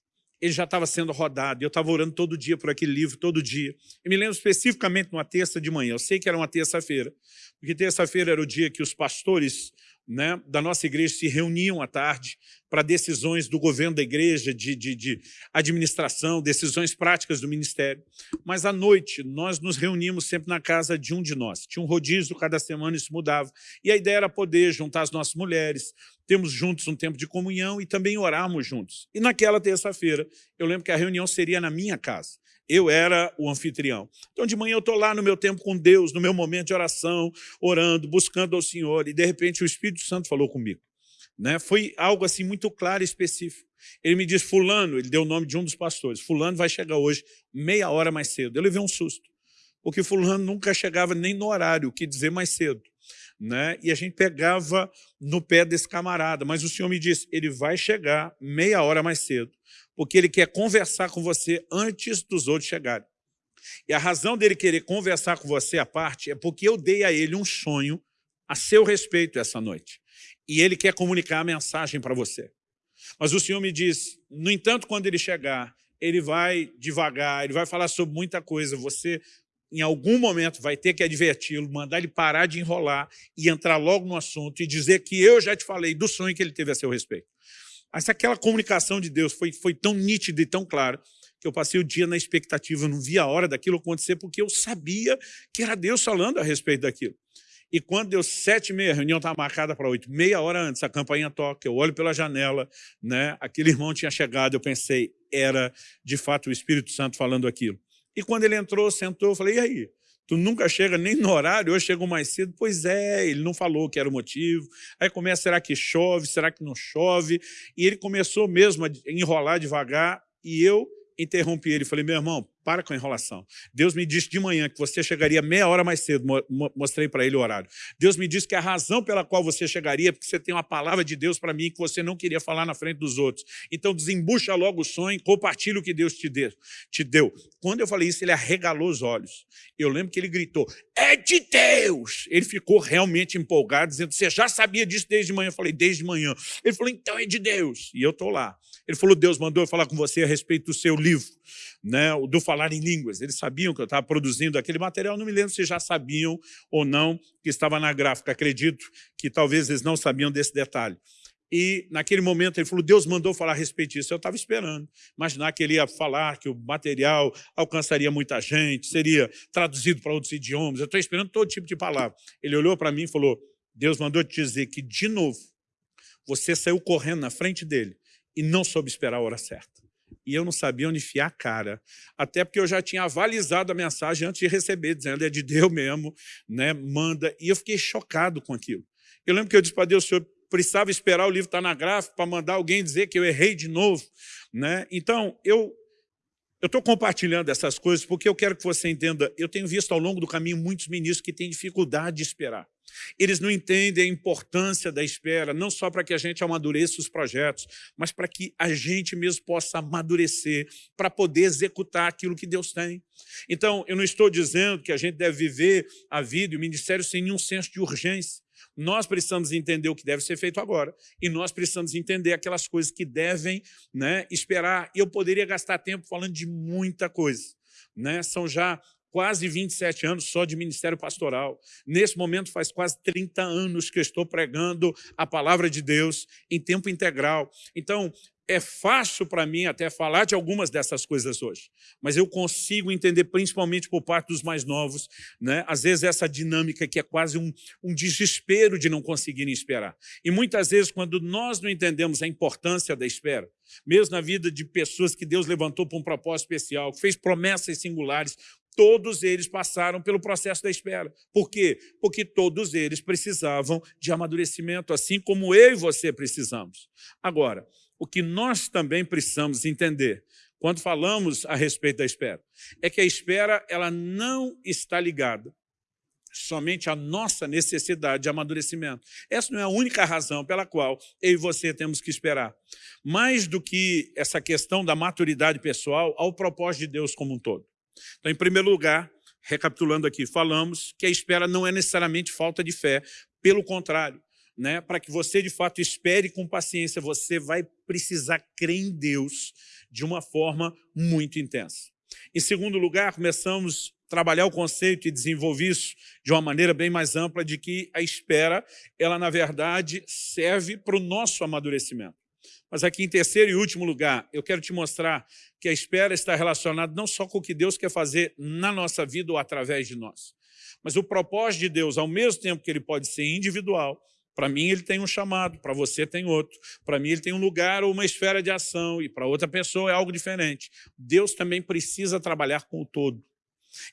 ele já estava sendo rodado, eu estava orando todo dia por aquele livro, todo dia. Eu me lembro especificamente numa terça de manhã, eu sei que era uma terça-feira, porque terça-feira era o dia que os pastores né, da nossa igreja se reuniam à tarde para decisões do governo da igreja, de, de, de, administração, decisões práticas do ministério. Mas à noite, nós nos reuníamos sempre na casa de um de nós. Tinha um rodízio, cada semana isso mudava. E a ideia era poder juntar as nossas mulheres, termos juntos um tempo de comunhão e também orarmos juntos. E naquela terça-feira, eu lembro que a reunião seria na minha casa. Eu era o anfitrião. Então, de manhã eu estou lá no meu tempo com Deus, no meu momento de oração, orando, buscando ao Senhor, e de repente o Espírito Santo falou comigo. Né? Foi algo assim muito claro e específico. Ele me disse, fulano, ele deu o nome de um dos pastores, fulano vai chegar hoje meia hora mais cedo. Eu levei um susto, porque fulano nunca chegava nem no horário, o que dizer mais cedo. Né? E a gente pegava no pé desse camarada, mas o Senhor me disse, ele vai chegar meia hora mais cedo, porque ele quer conversar com você antes dos outros chegarem. E a razão dele querer conversar com você à parte é porque eu dei a ele um sonho a seu respeito essa noite. E ele quer comunicar a mensagem para você. Mas o Senhor me diz, no entanto, quando ele chegar, ele vai devagar, ele vai falar sobre muita coisa. Você, em algum momento, vai ter que adverti-lo, mandar ele parar de enrolar e entrar logo no assunto e dizer que eu já te falei do sonho que ele teve a seu respeito. Mas aquela comunicação de Deus foi, foi tão nítida e tão clara que eu passei o dia na expectativa, não via a hora daquilo acontecer, porque eu sabia que era Deus falando a respeito daquilo. E quando deu sete e meia, a reunião estava marcada para oito, meia hora antes, a campainha toca, eu olho pela janela, né? aquele irmão tinha chegado, eu pensei, era de fato o Espírito Santo falando aquilo. E quando ele entrou, sentou, eu falei, e aí? Tu nunca chega nem no horário, hoje chegou mais cedo. Pois é, ele não falou que era o motivo. Aí começa, será que chove, será que não chove? E ele começou mesmo a enrolar devagar e eu interrompi ele. Falei, meu irmão, para com a enrolação. Deus me disse de manhã que você chegaria meia hora mais cedo, mostrei para ele o horário. Deus me disse que a razão pela qual você chegaria é porque você tem uma palavra de Deus para mim que você não queria falar na frente dos outros. Então desembucha logo o sonho, compartilha o que Deus te. Te deu. Quando eu falei isso, ele arregalou os olhos. Eu lembro que ele gritou, é de Deus! Ele ficou realmente empolgado, dizendo, você já sabia disso desde manhã? Eu falei, desde manhã. Ele falou, então é de Deus. E eu estou lá. Ele falou, Deus mandou eu falar com você a respeito do seu livro, né, do Falar em Línguas. Eles sabiam que eu estava produzindo aquele material, não me lembro se já sabiam ou não que estava na gráfica. Acredito que talvez eles não sabiam desse detalhe. E naquele momento ele falou, Deus mandou falar a respeito disso. Eu estava esperando, imaginar que ele ia falar que o material alcançaria muita gente, seria traduzido para outros idiomas. Eu estou esperando todo tipo de palavra. Ele olhou para mim e falou, Deus mandou te dizer que, de novo, você saiu correndo na frente dele e não soube esperar a hora certa. E eu não sabia onde enfiar a cara, até porque eu já tinha avalizado a mensagem antes de receber, dizendo, é de Deus mesmo, né? manda. E eu fiquei chocado com aquilo. Eu lembro que eu disse para Deus, senhor, precisava esperar o livro estar na gráfica para mandar alguém dizer que eu errei de novo. Né? Então, eu estou compartilhando essas coisas porque eu quero que você entenda, eu tenho visto ao longo do caminho muitos ministros que têm dificuldade de esperar. Eles não entendem a importância da espera, não só para que a gente amadureça os projetos, mas para que a gente mesmo possa amadurecer, para poder executar aquilo que Deus tem. Então, eu não estou dizendo que a gente deve viver a vida e o ministério sem nenhum senso de urgência. Nós precisamos entender o que deve ser feito agora e nós precisamos entender aquelas coisas que devem né, esperar. Eu poderia gastar tempo falando de muita coisa. Né? São já quase 27 anos só de ministério pastoral. Nesse momento faz quase 30 anos que estou pregando a palavra de Deus em tempo integral. Então, é fácil para mim até falar de algumas dessas coisas hoje, mas eu consigo entender, principalmente por parte dos mais novos, né? às vezes essa dinâmica que é quase um, um desespero de não conseguirem esperar. E muitas vezes, quando nós não entendemos a importância da espera, mesmo na vida de pessoas que Deus levantou para um propósito especial, que fez promessas singulares, todos eles passaram pelo processo da espera. Por quê? Porque todos eles precisavam de amadurecimento, assim como eu e você precisamos. Agora, o que nós também precisamos entender quando falamos a respeito da espera, é que a espera ela não está ligada somente à nossa necessidade de amadurecimento. Essa não é a única razão pela qual eu e você temos que esperar. Mais do que essa questão da maturidade pessoal, ao propósito de Deus como um todo. Então, em primeiro lugar, recapitulando aqui, falamos que a espera não é necessariamente falta de fé, pelo contrário, né, para que você de fato espere com paciência, você vai precisar crer em Deus de uma forma muito intensa. Em segundo lugar, começamos a trabalhar o conceito e desenvolver isso de uma maneira bem mais ampla de que a espera, ela na verdade serve para o nosso amadurecimento. Mas aqui em terceiro e último lugar, eu quero te mostrar que a espera está relacionada não só com o que Deus quer fazer na nossa vida ou através de nós, mas o propósito de Deus, ao mesmo tempo que ele pode ser individual, para mim, ele tem um chamado, para você tem outro. Para mim, ele tem um lugar ou uma esfera de ação, e para outra pessoa é algo diferente. Deus também precisa trabalhar com o todo.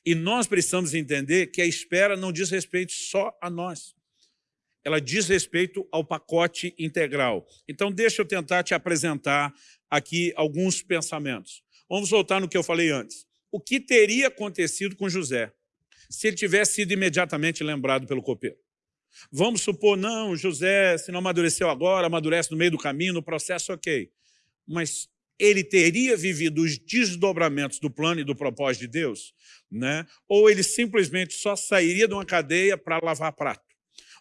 E nós precisamos entender que a espera não diz respeito só a nós. Ela diz respeito ao pacote integral. Então, deixa eu tentar te apresentar aqui alguns pensamentos. Vamos voltar no que eu falei antes. O que teria acontecido com José se ele tivesse sido imediatamente lembrado pelo copeiro? Vamos supor, não, José, se não amadureceu agora, amadurece no meio do caminho, no processo, ok. Mas ele teria vivido os desdobramentos do plano e do propósito de Deus? Né? Ou ele simplesmente só sairia de uma cadeia para lavar prato?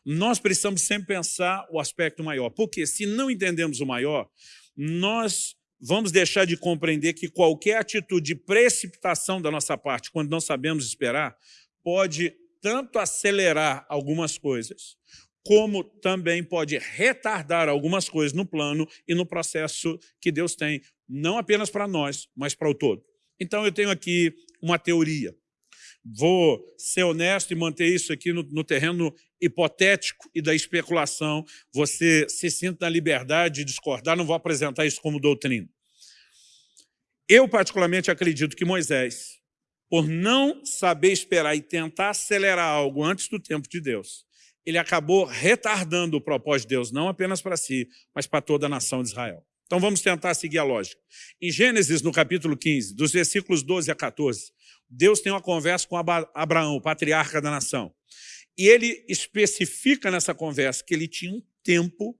Nós precisamos sempre pensar o aspecto maior, porque se não entendemos o maior, nós vamos deixar de compreender que qualquer atitude de precipitação da nossa parte, quando não sabemos esperar, pode tanto acelerar algumas coisas, como também pode retardar algumas coisas no plano e no processo que Deus tem, não apenas para nós, mas para o todo. Então, eu tenho aqui uma teoria. Vou ser honesto e manter isso aqui no, no terreno hipotético e da especulação. Você se sinta na liberdade de discordar, não vou apresentar isso como doutrina. Eu, particularmente, acredito que Moisés por não saber esperar e tentar acelerar algo antes do tempo de Deus, ele acabou retardando o propósito de Deus, não apenas para si, mas para toda a nação de Israel. Então vamos tentar seguir a lógica. Em Gênesis, no capítulo 15, dos versículos 12 a 14, Deus tem uma conversa com Abraão, o patriarca da nação. E ele especifica nessa conversa que ele tinha um tempo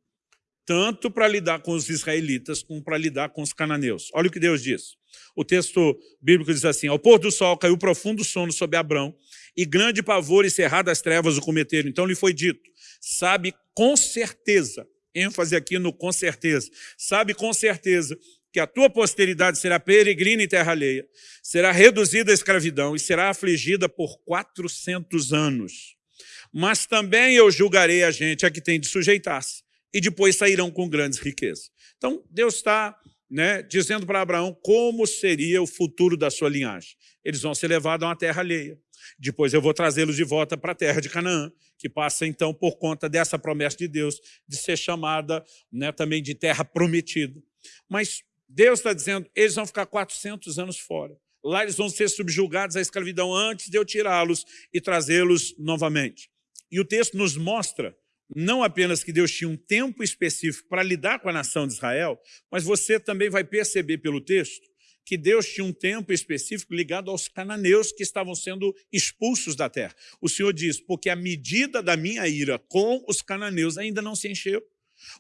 tanto para lidar com os israelitas como para lidar com os cananeus. Olha o que Deus diz. O texto bíblico diz assim, ao pôr do sol caiu profundo sono sobre Abrão, e grande pavor e cerradas trevas o cometeram. Então lhe foi dito, sabe com certeza, ênfase aqui no com certeza, sabe com certeza que a tua posteridade será peregrina em terra alheia, será reduzida à escravidão e será afligida por 400 anos. Mas também eu julgarei a gente a que tem de sujeitar-se, e depois sairão com grandes riquezas. Então, Deus está né, dizendo para Abraão como seria o futuro da sua linhagem. Eles vão ser levados a uma terra alheia. Depois eu vou trazê-los de volta para a terra de Canaã, que passa então por conta dessa promessa de Deus de ser chamada né, também de terra prometida. Mas Deus está dizendo, eles vão ficar 400 anos fora. Lá eles vão ser subjugados à escravidão antes de eu tirá-los e trazê-los novamente. E o texto nos mostra não apenas que Deus tinha um tempo específico para lidar com a nação de Israel, mas você também vai perceber pelo texto que Deus tinha um tempo específico ligado aos cananeus que estavam sendo expulsos da terra. O Senhor diz, porque a medida da minha ira com os cananeus ainda não se encheu.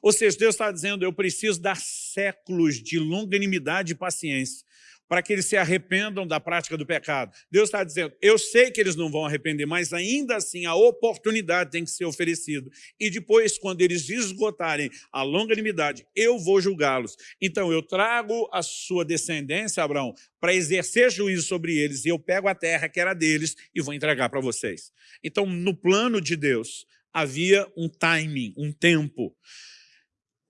Ou seja, Deus está dizendo, eu preciso dar séculos de longanimidade e paciência para que eles se arrependam da prática do pecado. Deus está dizendo, eu sei que eles não vão arrepender, mas ainda assim a oportunidade tem que ser oferecida. E depois, quando eles esgotarem a longanimidade, eu vou julgá-los. Então eu trago a sua descendência, Abraão, para exercer juízo sobre eles, e eu pego a terra que era deles e vou entregar para vocês. Então, no plano de Deus, havia um timing, um tempo.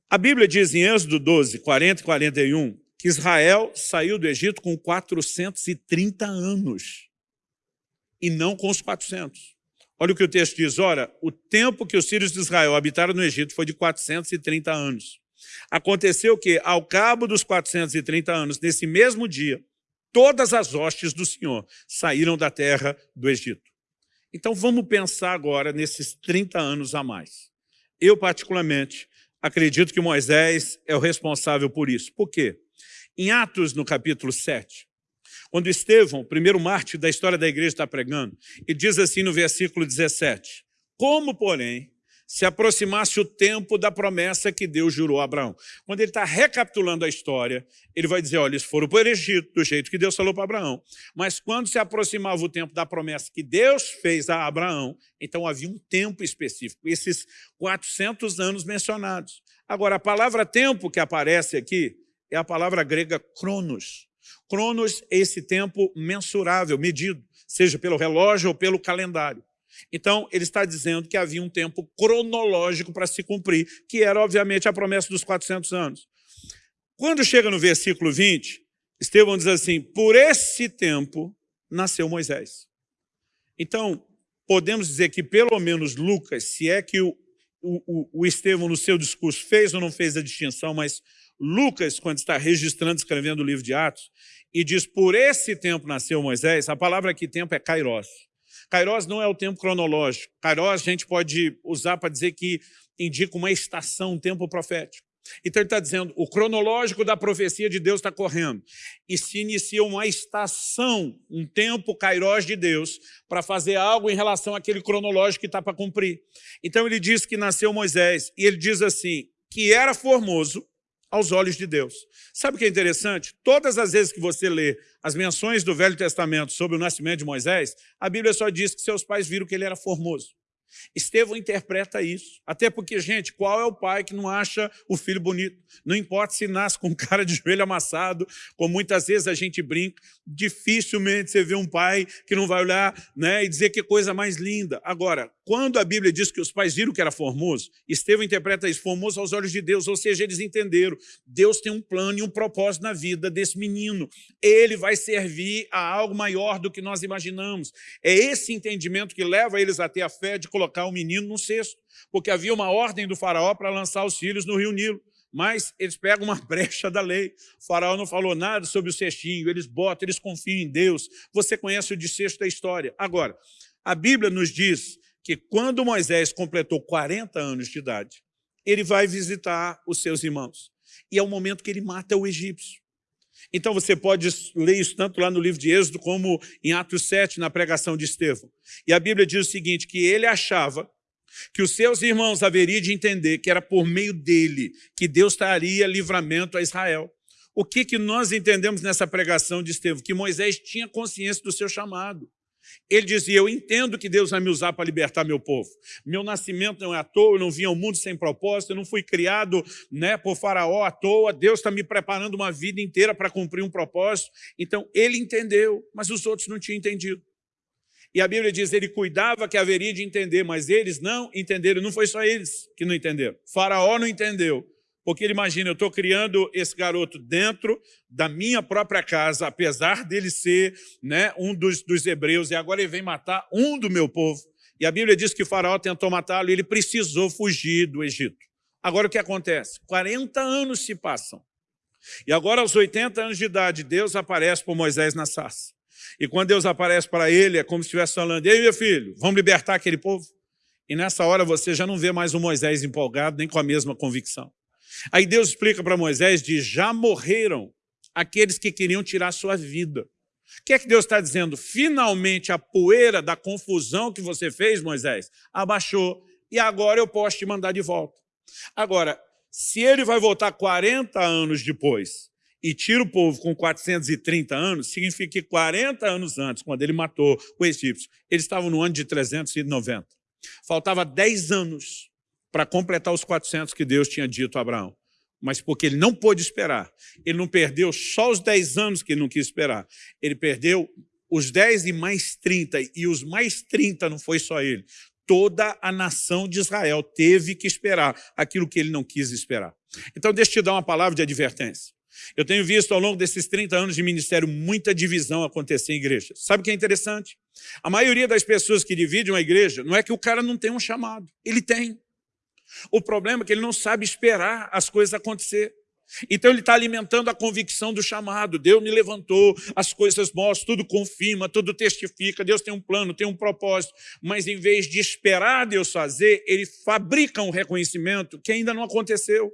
A Bíblia diz em Êxodo 12, 40 e 41, que Israel saiu do Egito com 430 anos, e não com os 400. Olha o que o texto diz, ora, o tempo que os filhos de Israel habitaram no Egito foi de 430 anos. Aconteceu que, ao cabo dos 430 anos, nesse mesmo dia, todas as hostes do Senhor saíram da terra do Egito. Então vamos pensar agora nesses 30 anos a mais. Eu, particularmente, acredito que Moisés é o responsável por isso. Por quê? Em Atos, no capítulo 7, quando Estevão, primeiro mártir da história da igreja, está pregando, ele diz assim no versículo 17, como, porém, se aproximasse o tempo da promessa que Deus jurou a Abraão. Quando ele está recapitulando a história, ele vai dizer, olha, eles foram para o Egito, do jeito que Deus falou para Abraão. Mas quando se aproximava o tempo da promessa que Deus fez a Abraão, então havia um tempo específico, esses 400 anos mencionados. Agora, a palavra tempo que aparece aqui, é a palavra grega cronos. Cronos é esse tempo mensurável, medido, seja pelo relógio ou pelo calendário. Então, ele está dizendo que havia um tempo cronológico para se cumprir, que era, obviamente, a promessa dos 400 anos. Quando chega no versículo 20, Estevão diz assim, por esse tempo nasceu Moisés. Então, podemos dizer que pelo menos Lucas, se é que o, o, o Estevão no seu discurso fez ou não fez a distinção, mas Lucas, quando está registrando, escrevendo o livro de Atos, e diz, por esse tempo nasceu Moisés, a palavra aqui tempo é kairos. Kairos não é o tempo cronológico. Kairos a gente pode usar para dizer que indica uma estação, um tempo profético. Então ele está dizendo, o cronológico da profecia de Deus está correndo. E se inicia uma estação, um tempo kairos de Deus, para fazer algo em relação àquele cronológico que está para cumprir. Então ele diz que nasceu Moisés, e ele diz assim, que era formoso, aos olhos de Deus. Sabe o que é interessante? Todas as vezes que você lê as menções do Velho Testamento sobre o nascimento de Moisés, a Bíblia só diz que seus pais viram que ele era formoso. Estevão interpreta isso. Até porque, gente, qual é o pai que não acha o filho bonito? Não importa se nasce com [LAUGHS] cara de joelho amassado, como muitas vezes a gente brinca, dificilmente você vê um pai que não vai olhar né, e dizer que coisa mais linda. Agora, quando a Bíblia diz que os pais viram que era formoso, Estevão interpreta isso, formoso aos olhos de Deus, ou seja, eles entenderam, Deus tem um plano e um propósito na vida desse menino. Ele vai servir a algo maior do que nós imaginamos. É esse entendimento que leva eles a ter a fé de colocar o menino no cesto, porque havia uma ordem do faraó para lançar os filhos no rio Nilo mas eles pegam uma [LAUGHS] brecha da lei. O faraó não falou nada sobre o cestinho, eles botam, eles confiam em Deus. Você conhece o desfecho da história. Agora, a Bíblia nos diz que quando Moisés completou 40 anos de idade, ele vai visitar os seus irmãos. e é o momento que ele mata o egípcio. Então você pode ler isso tanto lá no livro de Êxodo como em Atos 7, na pregação de Estevão. E a Bíblia diz o seguinte, que ele achava que os seus irmãos haveriam de entender que era por meio dele que Deus traria livramento a Israel. O que, que nós entendemos nessa pregação de Estevão? Que Moisés tinha consciência do seu chamado. Ele dizia, eu entendo que Deus vai me usar para libertar meu povo. Meu nascimento não é à toa, eu não vim ao mundo sem propósito, eu não fui criado né, por faraó à toa, Deus está me preparando uma vida inteira para cumprir um propósito. Então, ele entendeu, mas os outros não tinham entendido. E a Bíblia diz, ele cuidava que haveria de entender, mas eles não entenderam. Não foi só eles que não entenderam. faraó não entendeu. Porque ele imagina, eu estou criando esse garoto dentro da minha própria casa, apesar dele ser né, um dos, dos hebreus, e agora ele vem matar um do meu povo. E a Bíblia diz que o faraó tentou matá-lo e ele precisou fugir do Egito. Agora o que acontece? 40 anos se passam. E agora, aos 80 anos de idade, Deus aparece para Moisés na sarça. E quando Deus aparece para ele, é como se estivesse falando, ei, meu filho, vamos libertar aquele povo? E nessa hora você já não vê mais o Moisés empolgado, nem com a mesma convicção. Aí Deus explica para Moisés de já morreram aqueles que queriam tirar sua vida. O que é que Deus está dizendo? Finalmente a poeira da confusão que você fez, Moisés, abaixou e agora eu posso te mandar de volta. Agora, se ele vai voltar 40 anos depois e tira o povo com 430 anos, significa que 40 anos antes, quando ele matou o egípcio, eles estavam no ano de 390. Faltava 10 anos para completar os 400 que Deus tinha dito a Abraão. Mas porque ele não pôde esperar, ele não perdeu só os 10 anos que ele não quis esperar, ele perdeu os 10 e mais 30, e os mais 30 não foi só ele. Toda a nação de Israel teve que esperar aquilo que ele não quis esperar. Então, deixa eu te dar uma palavra de advertência. Eu tenho visto ao longo desses 30 anos de ministério muita divisão acontecer em igreja. Sabe o que é interessante? A maioria das pessoas que dividem uma igreja não é que o cara não tem um chamado. Ele tem. O problema é que ele não sabe esperar as coisas acontecer. Então ele está alimentando a convicção do chamado. Deus me levantou, as coisas mostram, tudo confirma, tudo testifica, Deus tem um plano, tem um propósito. Mas em vez de esperar Deus fazer, ele fabrica um reconhecimento que ainda não aconteceu.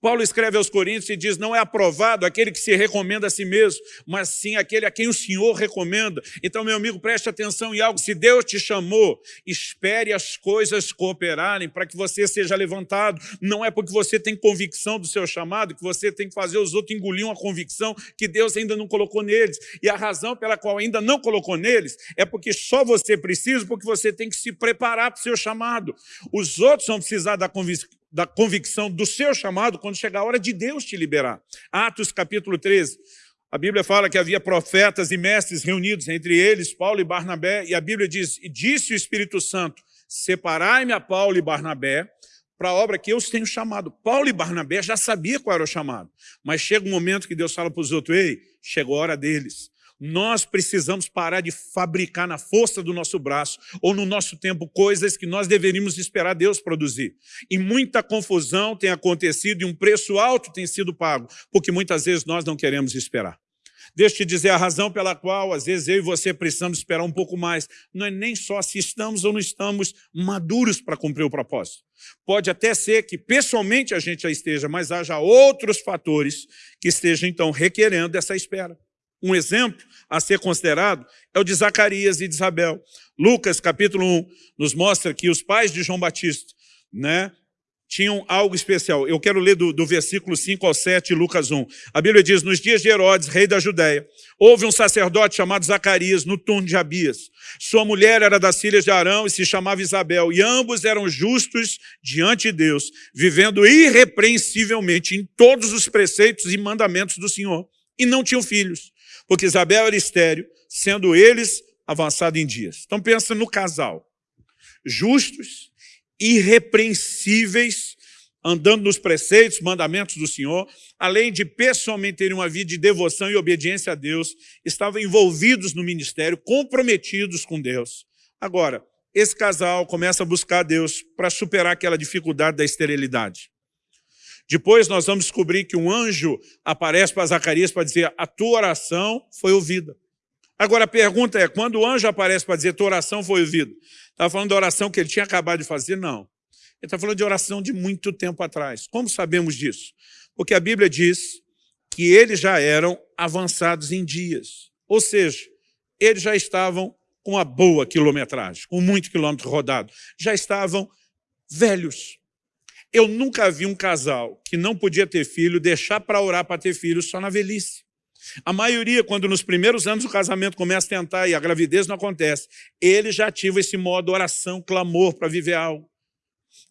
Paulo escreve aos Coríntios e diz, não é aprovado aquele que se recomenda a si mesmo, mas sim aquele a quem o Senhor recomenda. Então, meu amigo, preste atenção em algo. Se Deus te chamou, espere as coisas cooperarem para que você seja levantado. Não é porque você tem convicção do seu chamado que você tem que fazer os outros engolir uma convicção que Deus ainda não colocou neles. E a razão pela qual ainda não colocou neles é porque só você precisa, porque você tem que se preparar para o seu chamado. Os outros vão precisar da convicção da convicção do seu chamado quando chegar a hora de Deus te liberar. Atos capítulo 13. A Bíblia fala que havia profetas e mestres reunidos, entre eles Paulo e Barnabé, e a Bíblia diz, e disse o Espírito Santo, separai-me a Paulo e Barnabé para a obra que eu os tenho chamado. Paulo e Barnabé já sabia qual era o chamado, mas chega um momento que Deus fala para os outros, ei, chegou a hora deles. Nós precisamos parar de fabricar na força do nosso braço ou no nosso tempo coisas que nós deveríamos esperar Deus produzir. E muita confusão tem acontecido e um preço alto tem sido pago, porque muitas vezes nós não queremos esperar. Deixa eu te dizer a razão pela qual, às vezes, eu e você precisamos esperar um pouco mais. Não é nem só se estamos ou não estamos maduros para cumprir o propósito. Pode até ser que pessoalmente a gente já esteja, mas haja outros fatores que estejam, então, requerendo essa espera. Um exemplo a ser considerado é o de Zacarias e de Isabel. Lucas, capítulo 1, nos mostra que os pais de João Batista né, tinham algo especial. Eu quero ler do, do versículo 5 ao 7, Lucas 1. A Bíblia diz, nos dias de Herodes, rei da Judéia, houve um sacerdote chamado Zacarias, no turno de Abias. Sua mulher era das filhas de Arão e se chamava Isabel, e ambos eram justos diante de Deus, vivendo irrepreensivelmente em todos os preceitos e mandamentos do Senhor, e não tinham filhos porque Isabel era estéreo, sendo eles avançados em dias. Então pensa no casal, justos, irrepreensíveis, andando nos preceitos, mandamentos do Senhor, além de pessoalmente terem uma vida de devoção e obediência a Deus, estavam envolvidos no ministério, comprometidos com Deus. Agora, esse casal começa a buscar Deus para superar aquela dificuldade da esterilidade. Depois nós vamos descobrir que um anjo aparece para Zacarias para dizer a tua oração foi ouvida. Agora a pergunta é, quando o anjo aparece para dizer tua oração foi ouvida, estava falando da oração que ele tinha acabado de fazer? Não. Ele está falando de oração de muito tempo atrás. Como sabemos disso? Porque a Bíblia diz que eles já eram avançados em dias. Ou seja, eles já estavam com uma boa quilometragem, com muito quilômetro rodado. Já estavam velhos. Eu nunca vi um casal que não podia ter filho deixar para orar para ter filho só na velhice. A maioria, quando nos primeiros anos o casamento começa a tentar e a gravidez não acontece, ele já ativa esse modo oração, clamor para viver algo.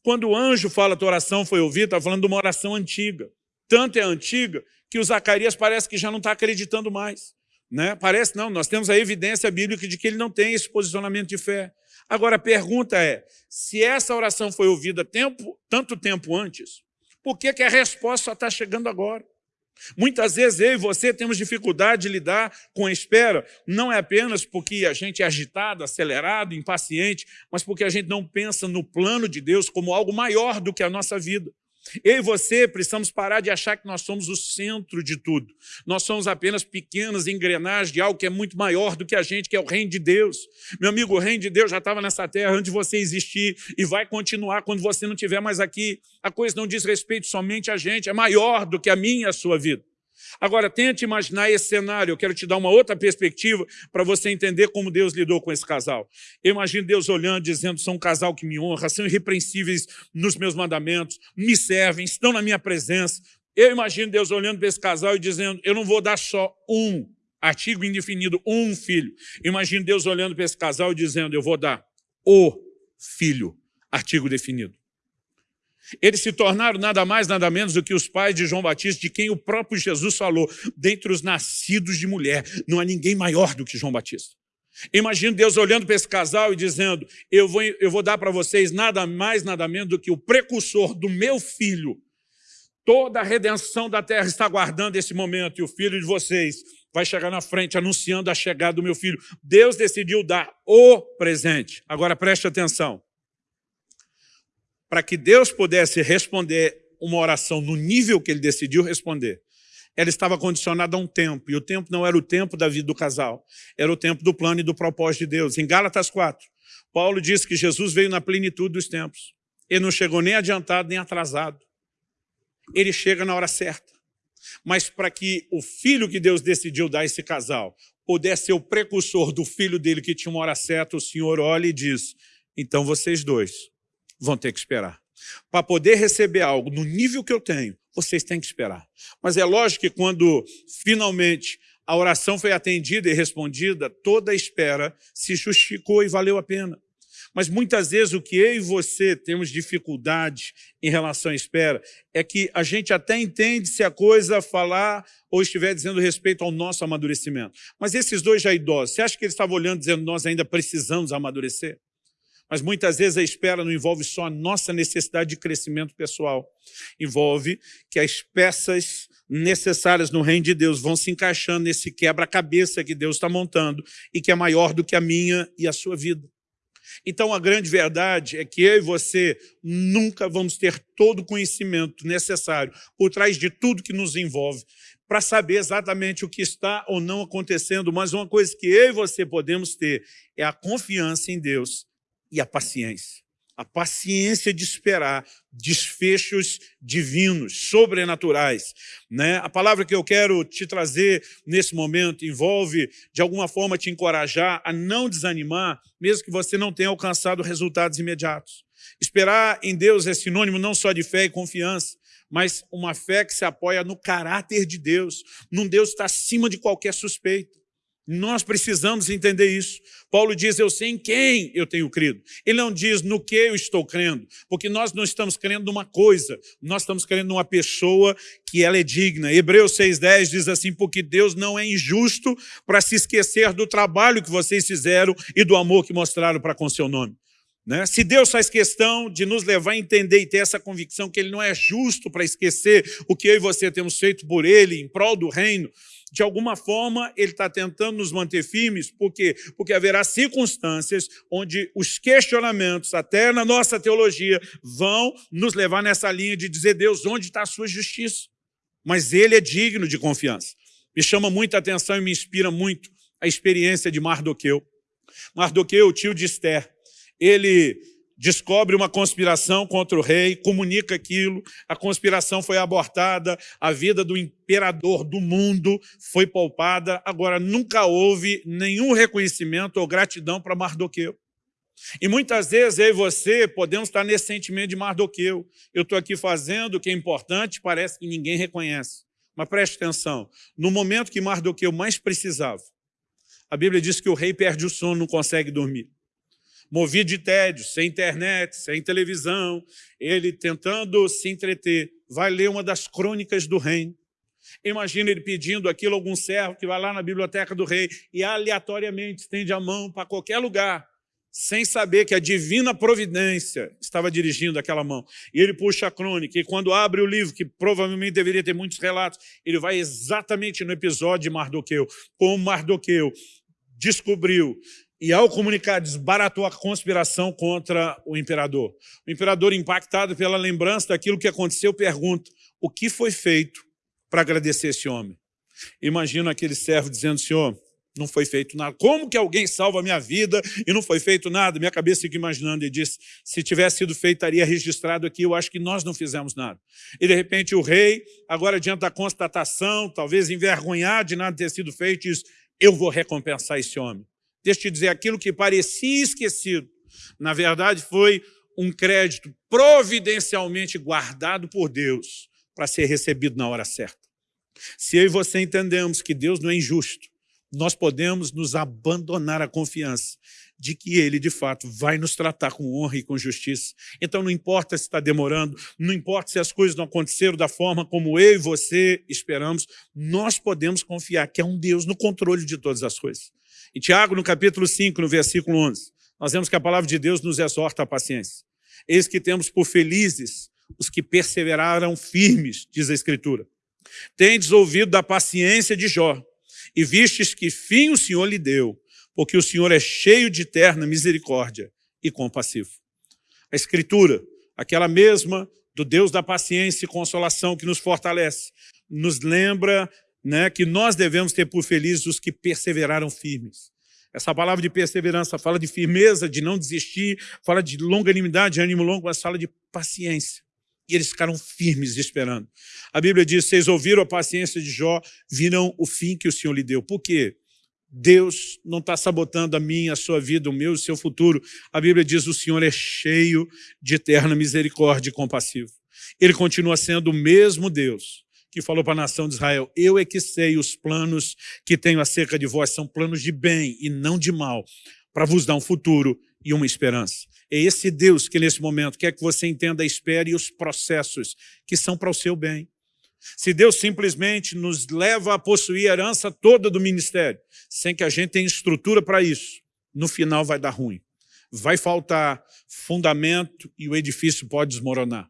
Quando o anjo fala que a oração foi ouvida, está falando de uma oração antiga. Tanto é antiga que o Zacarias parece que já não está acreditando mais. Né? Parece não, nós temos a evidência bíblica de que ele não tem esse posicionamento de fé. Agora, a pergunta é, se essa oração foi ouvida tempo, tanto tempo antes, por que, que a resposta só está chegando agora? Muitas vezes eu e você temos dificuldade de lidar com a espera, não é apenas porque a gente é agitado, acelerado, impaciente, mas porque a gente não pensa no plano de Deus como algo maior do que a nossa vida. Eu e você precisamos parar de achar que nós somos o centro de tudo. Nós somos apenas pequenas engrenagens de algo que é muito maior do que a gente, que é o reino de Deus. Meu amigo, o reino de Deus já estava nessa terra antes de você existir e vai continuar quando você não estiver mais aqui. A coisa não diz respeito somente a gente, é maior do que a minha e a sua vida. Agora, tente imaginar esse cenário. Eu quero te dar uma outra perspectiva para você entender como Deus lidou com esse casal. Eu imagino Deus olhando, dizendo, são um casal que me honra, são irrepreensíveis nos meus mandamentos, me servem, estão na minha presença. Eu imagino Deus olhando para esse casal e dizendo, eu não vou dar só um, artigo indefinido, um filho. Imagino Deus olhando para esse casal e dizendo, eu vou dar o filho, artigo definido. Eles se tornaram nada mais, nada menos do que os pais de João Batista, de quem o próprio Jesus falou, dentre os nascidos de mulher, não há ninguém maior do que João Batista. Imagino Deus olhando para esse casal e dizendo, eu vou, eu vou dar para vocês nada mais, nada menos do que o precursor do meu filho. Toda a redenção da terra está aguardando esse momento, e o filho de vocês vai chegar na frente anunciando a chegada do meu filho. Deus decidiu dar o presente. Agora preste atenção para que Deus pudesse responder uma oração no nível que ele decidiu responder, ela estava condicionada a um tempo, e o tempo não era o tempo da vida do casal, era o tempo do plano e do propósito de Deus. Em Gálatas 4, Paulo diz que Jesus veio na plenitude dos tempos. Ele não chegou nem adiantado, nem atrasado. Ele chega na hora certa. Mas para que o filho que Deus decidiu dar a esse casal pudesse ser o precursor do filho dele que tinha uma hora certa, o Senhor olha e diz, então vocês dois vão ter que esperar. Para poder receber algo no nível que eu tenho, vocês têm que esperar. Mas é lógico que quando finalmente a oração foi atendida e respondida, toda a espera se justificou e valeu a pena. Mas muitas vezes o que eu e você temos dificuldade em relação à espera é que a gente até entende se a coisa falar ou estiver dizendo respeito ao nosso amadurecimento. Mas esses dois já idosos, você acha que eles estavam olhando dizendo nós ainda precisamos amadurecer? Mas muitas vezes a espera não envolve só a nossa necessidade de crescimento pessoal. Envolve que as peças necessárias no reino de Deus vão se encaixando nesse quebra-cabeça que Deus está montando e que é maior do que a minha e a sua vida. Então, a grande verdade é que eu e você nunca vamos ter todo o conhecimento necessário por trás de tudo que nos envolve para saber exatamente o que está ou não acontecendo, mas uma coisa que eu e você podemos ter é a confiança em Deus e a paciência. A paciência de esperar desfechos divinos, sobrenaturais. Né? A palavra que eu quero te trazer nesse momento envolve, de alguma forma, te encorajar a não desanimar, mesmo que você não tenha alcançado resultados imediatos. Esperar em Deus é sinônimo não só de fé e confiança, mas uma fé que se apoia no caráter de Deus, num Deus que está acima de qualquer suspeita. Nós precisamos entender isso. Paulo diz, eu sei em quem eu tenho crido. Ele não diz no que eu estou crendo, porque nós não estamos crendo numa coisa, nós estamos crendo numa pessoa que ela é digna. Hebreus 6,10 diz assim, porque Deus não é injusto para se esquecer do trabalho que vocês fizeram e do amor que mostraram para com seu nome. Né? Se Deus faz questão de nos levar a entender e ter essa convicção que Ele não é justo para esquecer o que eu e você temos feito por Ele, em prol do reino, de alguma forma, ele está tentando nos manter firmes, por quê? Porque haverá circunstâncias onde os questionamentos, até na nossa teologia, vão nos levar nessa linha de dizer, Deus, onde está a sua justiça? Mas ele é digno de confiança. Me chama muita atenção e me inspira muito a experiência de Mardoqueu. Mardoqueu, tio de Esther, ele descobre uma conspiração contra o rei, comunica aquilo, a conspiração foi abortada, a vida do imperador do mundo foi poupada, agora nunca houve nenhum reconhecimento ou gratidão para Mardoqueu. E muitas vezes eu e você podemos estar nesse sentimento de Mardoqueu. Eu estou aqui fazendo o que é importante, parece que ninguém reconhece. Mas preste atenção, no momento que Mardoqueu mais precisava, a Bíblia diz que o rei perde o sono, não consegue dormir movido de tédio, sem internet, sem televisão, ele tentando se entreter, vai ler uma das crônicas do reino. Imagina ele pedindo aquilo a algum servo que vai lá na biblioteca do rei e aleatoriamente estende a mão para qualquer lugar, sem saber que a divina providência estava dirigindo aquela mão. E ele puxa a crônica, e quando abre o livro, que provavelmente deveria ter muitos relatos, ele vai exatamente no episódio de Mardoqueu, como Mardoqueu descobriu e ao comunicar, desbaratou a conspiração contra o imperador. O imperador, impactado pela lembrança daquilo que aconteceu, pergunta, o que foi feito para agradecer esse homem? Imagina aquele servo dizendo, senhor, não foi feito nada. Como que alguém salva a minha vida e não foi feito nada? Minha cabeça fica imaginando e diz, se tivesse sido feito, estaria registrado aqui, eu acho que nós não fizemos nada. E de repente o rei, agora diante da constatação, talvez envergonhado de nada ter sido feito, diz, eu vou recompensar esse homem. Deixa eu te dizer, aquilo que parecia esquecido, na verdade foi um crédito providencialmente guardado por Deus para ser recebido na hora certa. Se eu e você entendemos que Deus não é injusto, nós podemos nos abandonar a confiança de que Ele, de fato, vai nos tratar com honra e com justiça. Então não importa se está demorando, não importa se as coisas não aconteceram da forma como eu e você esperamos, nós podemos confiar que é um Deus no controle de todas as coisas. Em Tiago, no capítulo 5, no versículo 11, nós vemos que a palavra de Deus nos exorta à paciência. Eis que temos por felizes os que perseveraram firmes, diz a Escritura. Tendes ouvido da paciência de Jó, e vistes que fim o Senhor lhe deu, porque o Senhor é cheio de eterna misericórdia e compassivo. A Escritura, aquela mesma do Deus da paciência e consolação que nos fortalece, nos lembra né, que nós devemos ter por felizes os que perseveraram firmes. Essa palavra de perseverança fala de firmeza, de não desistir, fala de longanimidade, de ânimo longo, mas fala de paciência. E eles ficaram firmes esperando. A Bíblia diz, vocês ouviram a paciência de Jó, viram o fim que o Senhor lhe deu. Por quê? Deus não está sabotando a minha, a sua vida, o meu, o seu futuro. A Bíblia diz, o Senhor é cheio de eterna misericórdia e compassivo. Ele continua sendo o mesmo Deus que falou para a nação de Israel, eu é que sei os planos que tenho acerca de vós, são planos de bem e não de mal, para vos dar um futuro e uma esperança. É esse Deus que nesse momento quer que você entenda a e os processos que são para o seu bem. Se Deus simplesmente nos leva a possuir a herança toda do ministério, sem que a gente tenha estrutura para isso, no final vai dar ruim. Vai faltar fundamento e o edifício pode desmoronar.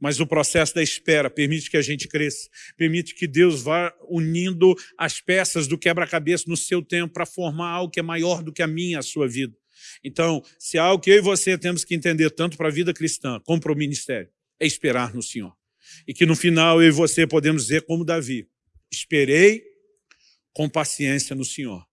Mas o processo da espera permite que a gente cresça, permite que Deus vá unindo as peças do quebra-cabeça no seu tempo para formar algo que é maior do que a minha, a sua vida. Então, se há algo que eu e você temos que entender, tanto para a vida cristã como para o ministério, é esperar no Senhor. E que no final eu e você podemos dizer como Davi, esperei com paciência no Senhor.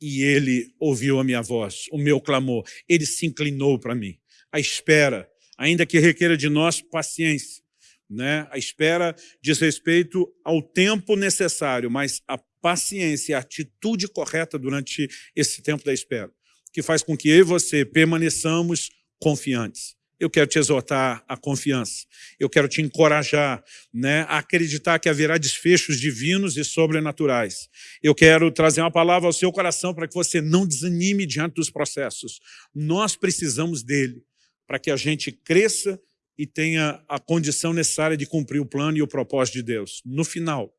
E ele ouviu a minha voz, o meu clamor, ele se inclinou para mim. A espera ainda que requeira de nós paciência. Né? A espera diz respeito ao tempo necessário, mas a paciência, a atitude correta durante esse tempo da espera, que faz com que eu e você permaneçamos confiantes. Eu quero te exortar à confiança. Eu quero te encorajar né, a acreditar que haverá desfechos divinos e sobrenaturais. Eu quero trazer uma palavra ao seu coração para que você não desanime diante dos processos. Nós precisamos dele para que a gente cresça e tenha a condição necessária de cumprir o plano e o propósito de Deus. No final,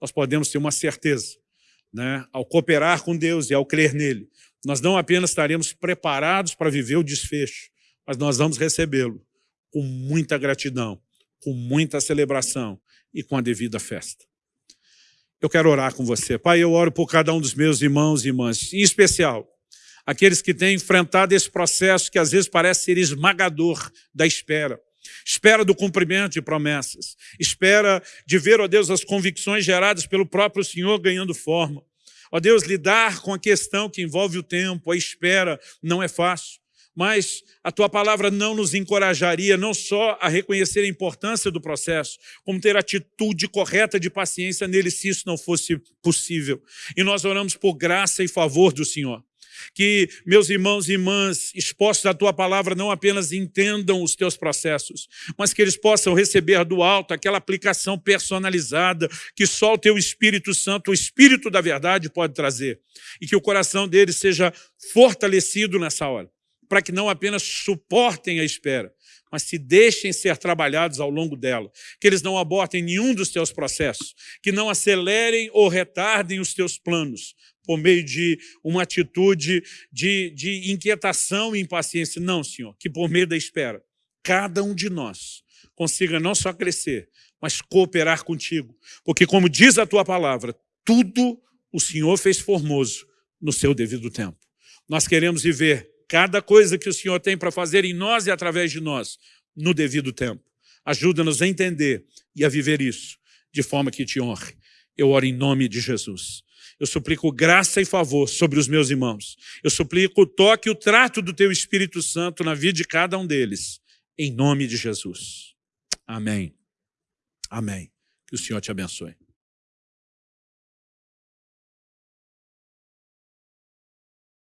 nós podemos ter uma certeza, né? ao cooperar com Deus e ao crer nele, nós não apenas estaremos preparados para viver o desfecho, mas nós vamos recebê-lo com muita gratidão, com muita celebração e com a devida festa. Eu quero orar com você. Pai, eu oro por cada um dos meus irmãos e irmãs, em especial aqueles que têm enfrentado esse processo que às vezes parece ser esmagador da espera. Espera do cumprimento de promessas. Espera de ver, ó Deus, as convicções geradas pelo próprio Senhor ganhando forma. Ó Deus, lidar com a questão que envolve o tempo, a espera, não é fácil. mas a tua palavra não nos encorajaria não só a reconhecer a importância do processo, como ter atitude correta de paciência nele se isso não fosse possível. E nós oramos por graça e favor do Senhor. Que meus irmãos e irmãs, expostos à Tua palavra, não apenas entendam os Teus processos, mas que eles possam receber do alto aquela aplicação personalizada que só o Teu Espírito Santo, o Espírito da verdade, pode trazer. E que o coração deles seja fortalecido nessa hora, para que não apenas suportem a espera, mas se deixem ser trabalhados ao longo dela, que eles não abortem nenhum dos teus processos, que não acelerem ou retardem os teus planos, por meio de uma atitude de, de inquietação e impaciência. Não, Senhor, que por meio da espera, cada um de nós consiga não só crescer, mas cooperar contigo. Porque, como diz a tua palavra, tudo o Senhor fez formoso no seu devido tempo. Nós queremos viver cada coisa que o Senhor tem para fazer em nós e através de nós, no devido tempo. Ajuda-nos a entender e a viver isso de forma que te honre. Eu oro em nome de Jesus. Eu suplico graça e favor sobre os meus irmãos. Eu suplico o toque e o trato do Teu Espírito Santo na vida de cada um deles. Em nome de Jesus. Amém. Amém. Que o Senhor te abençoe.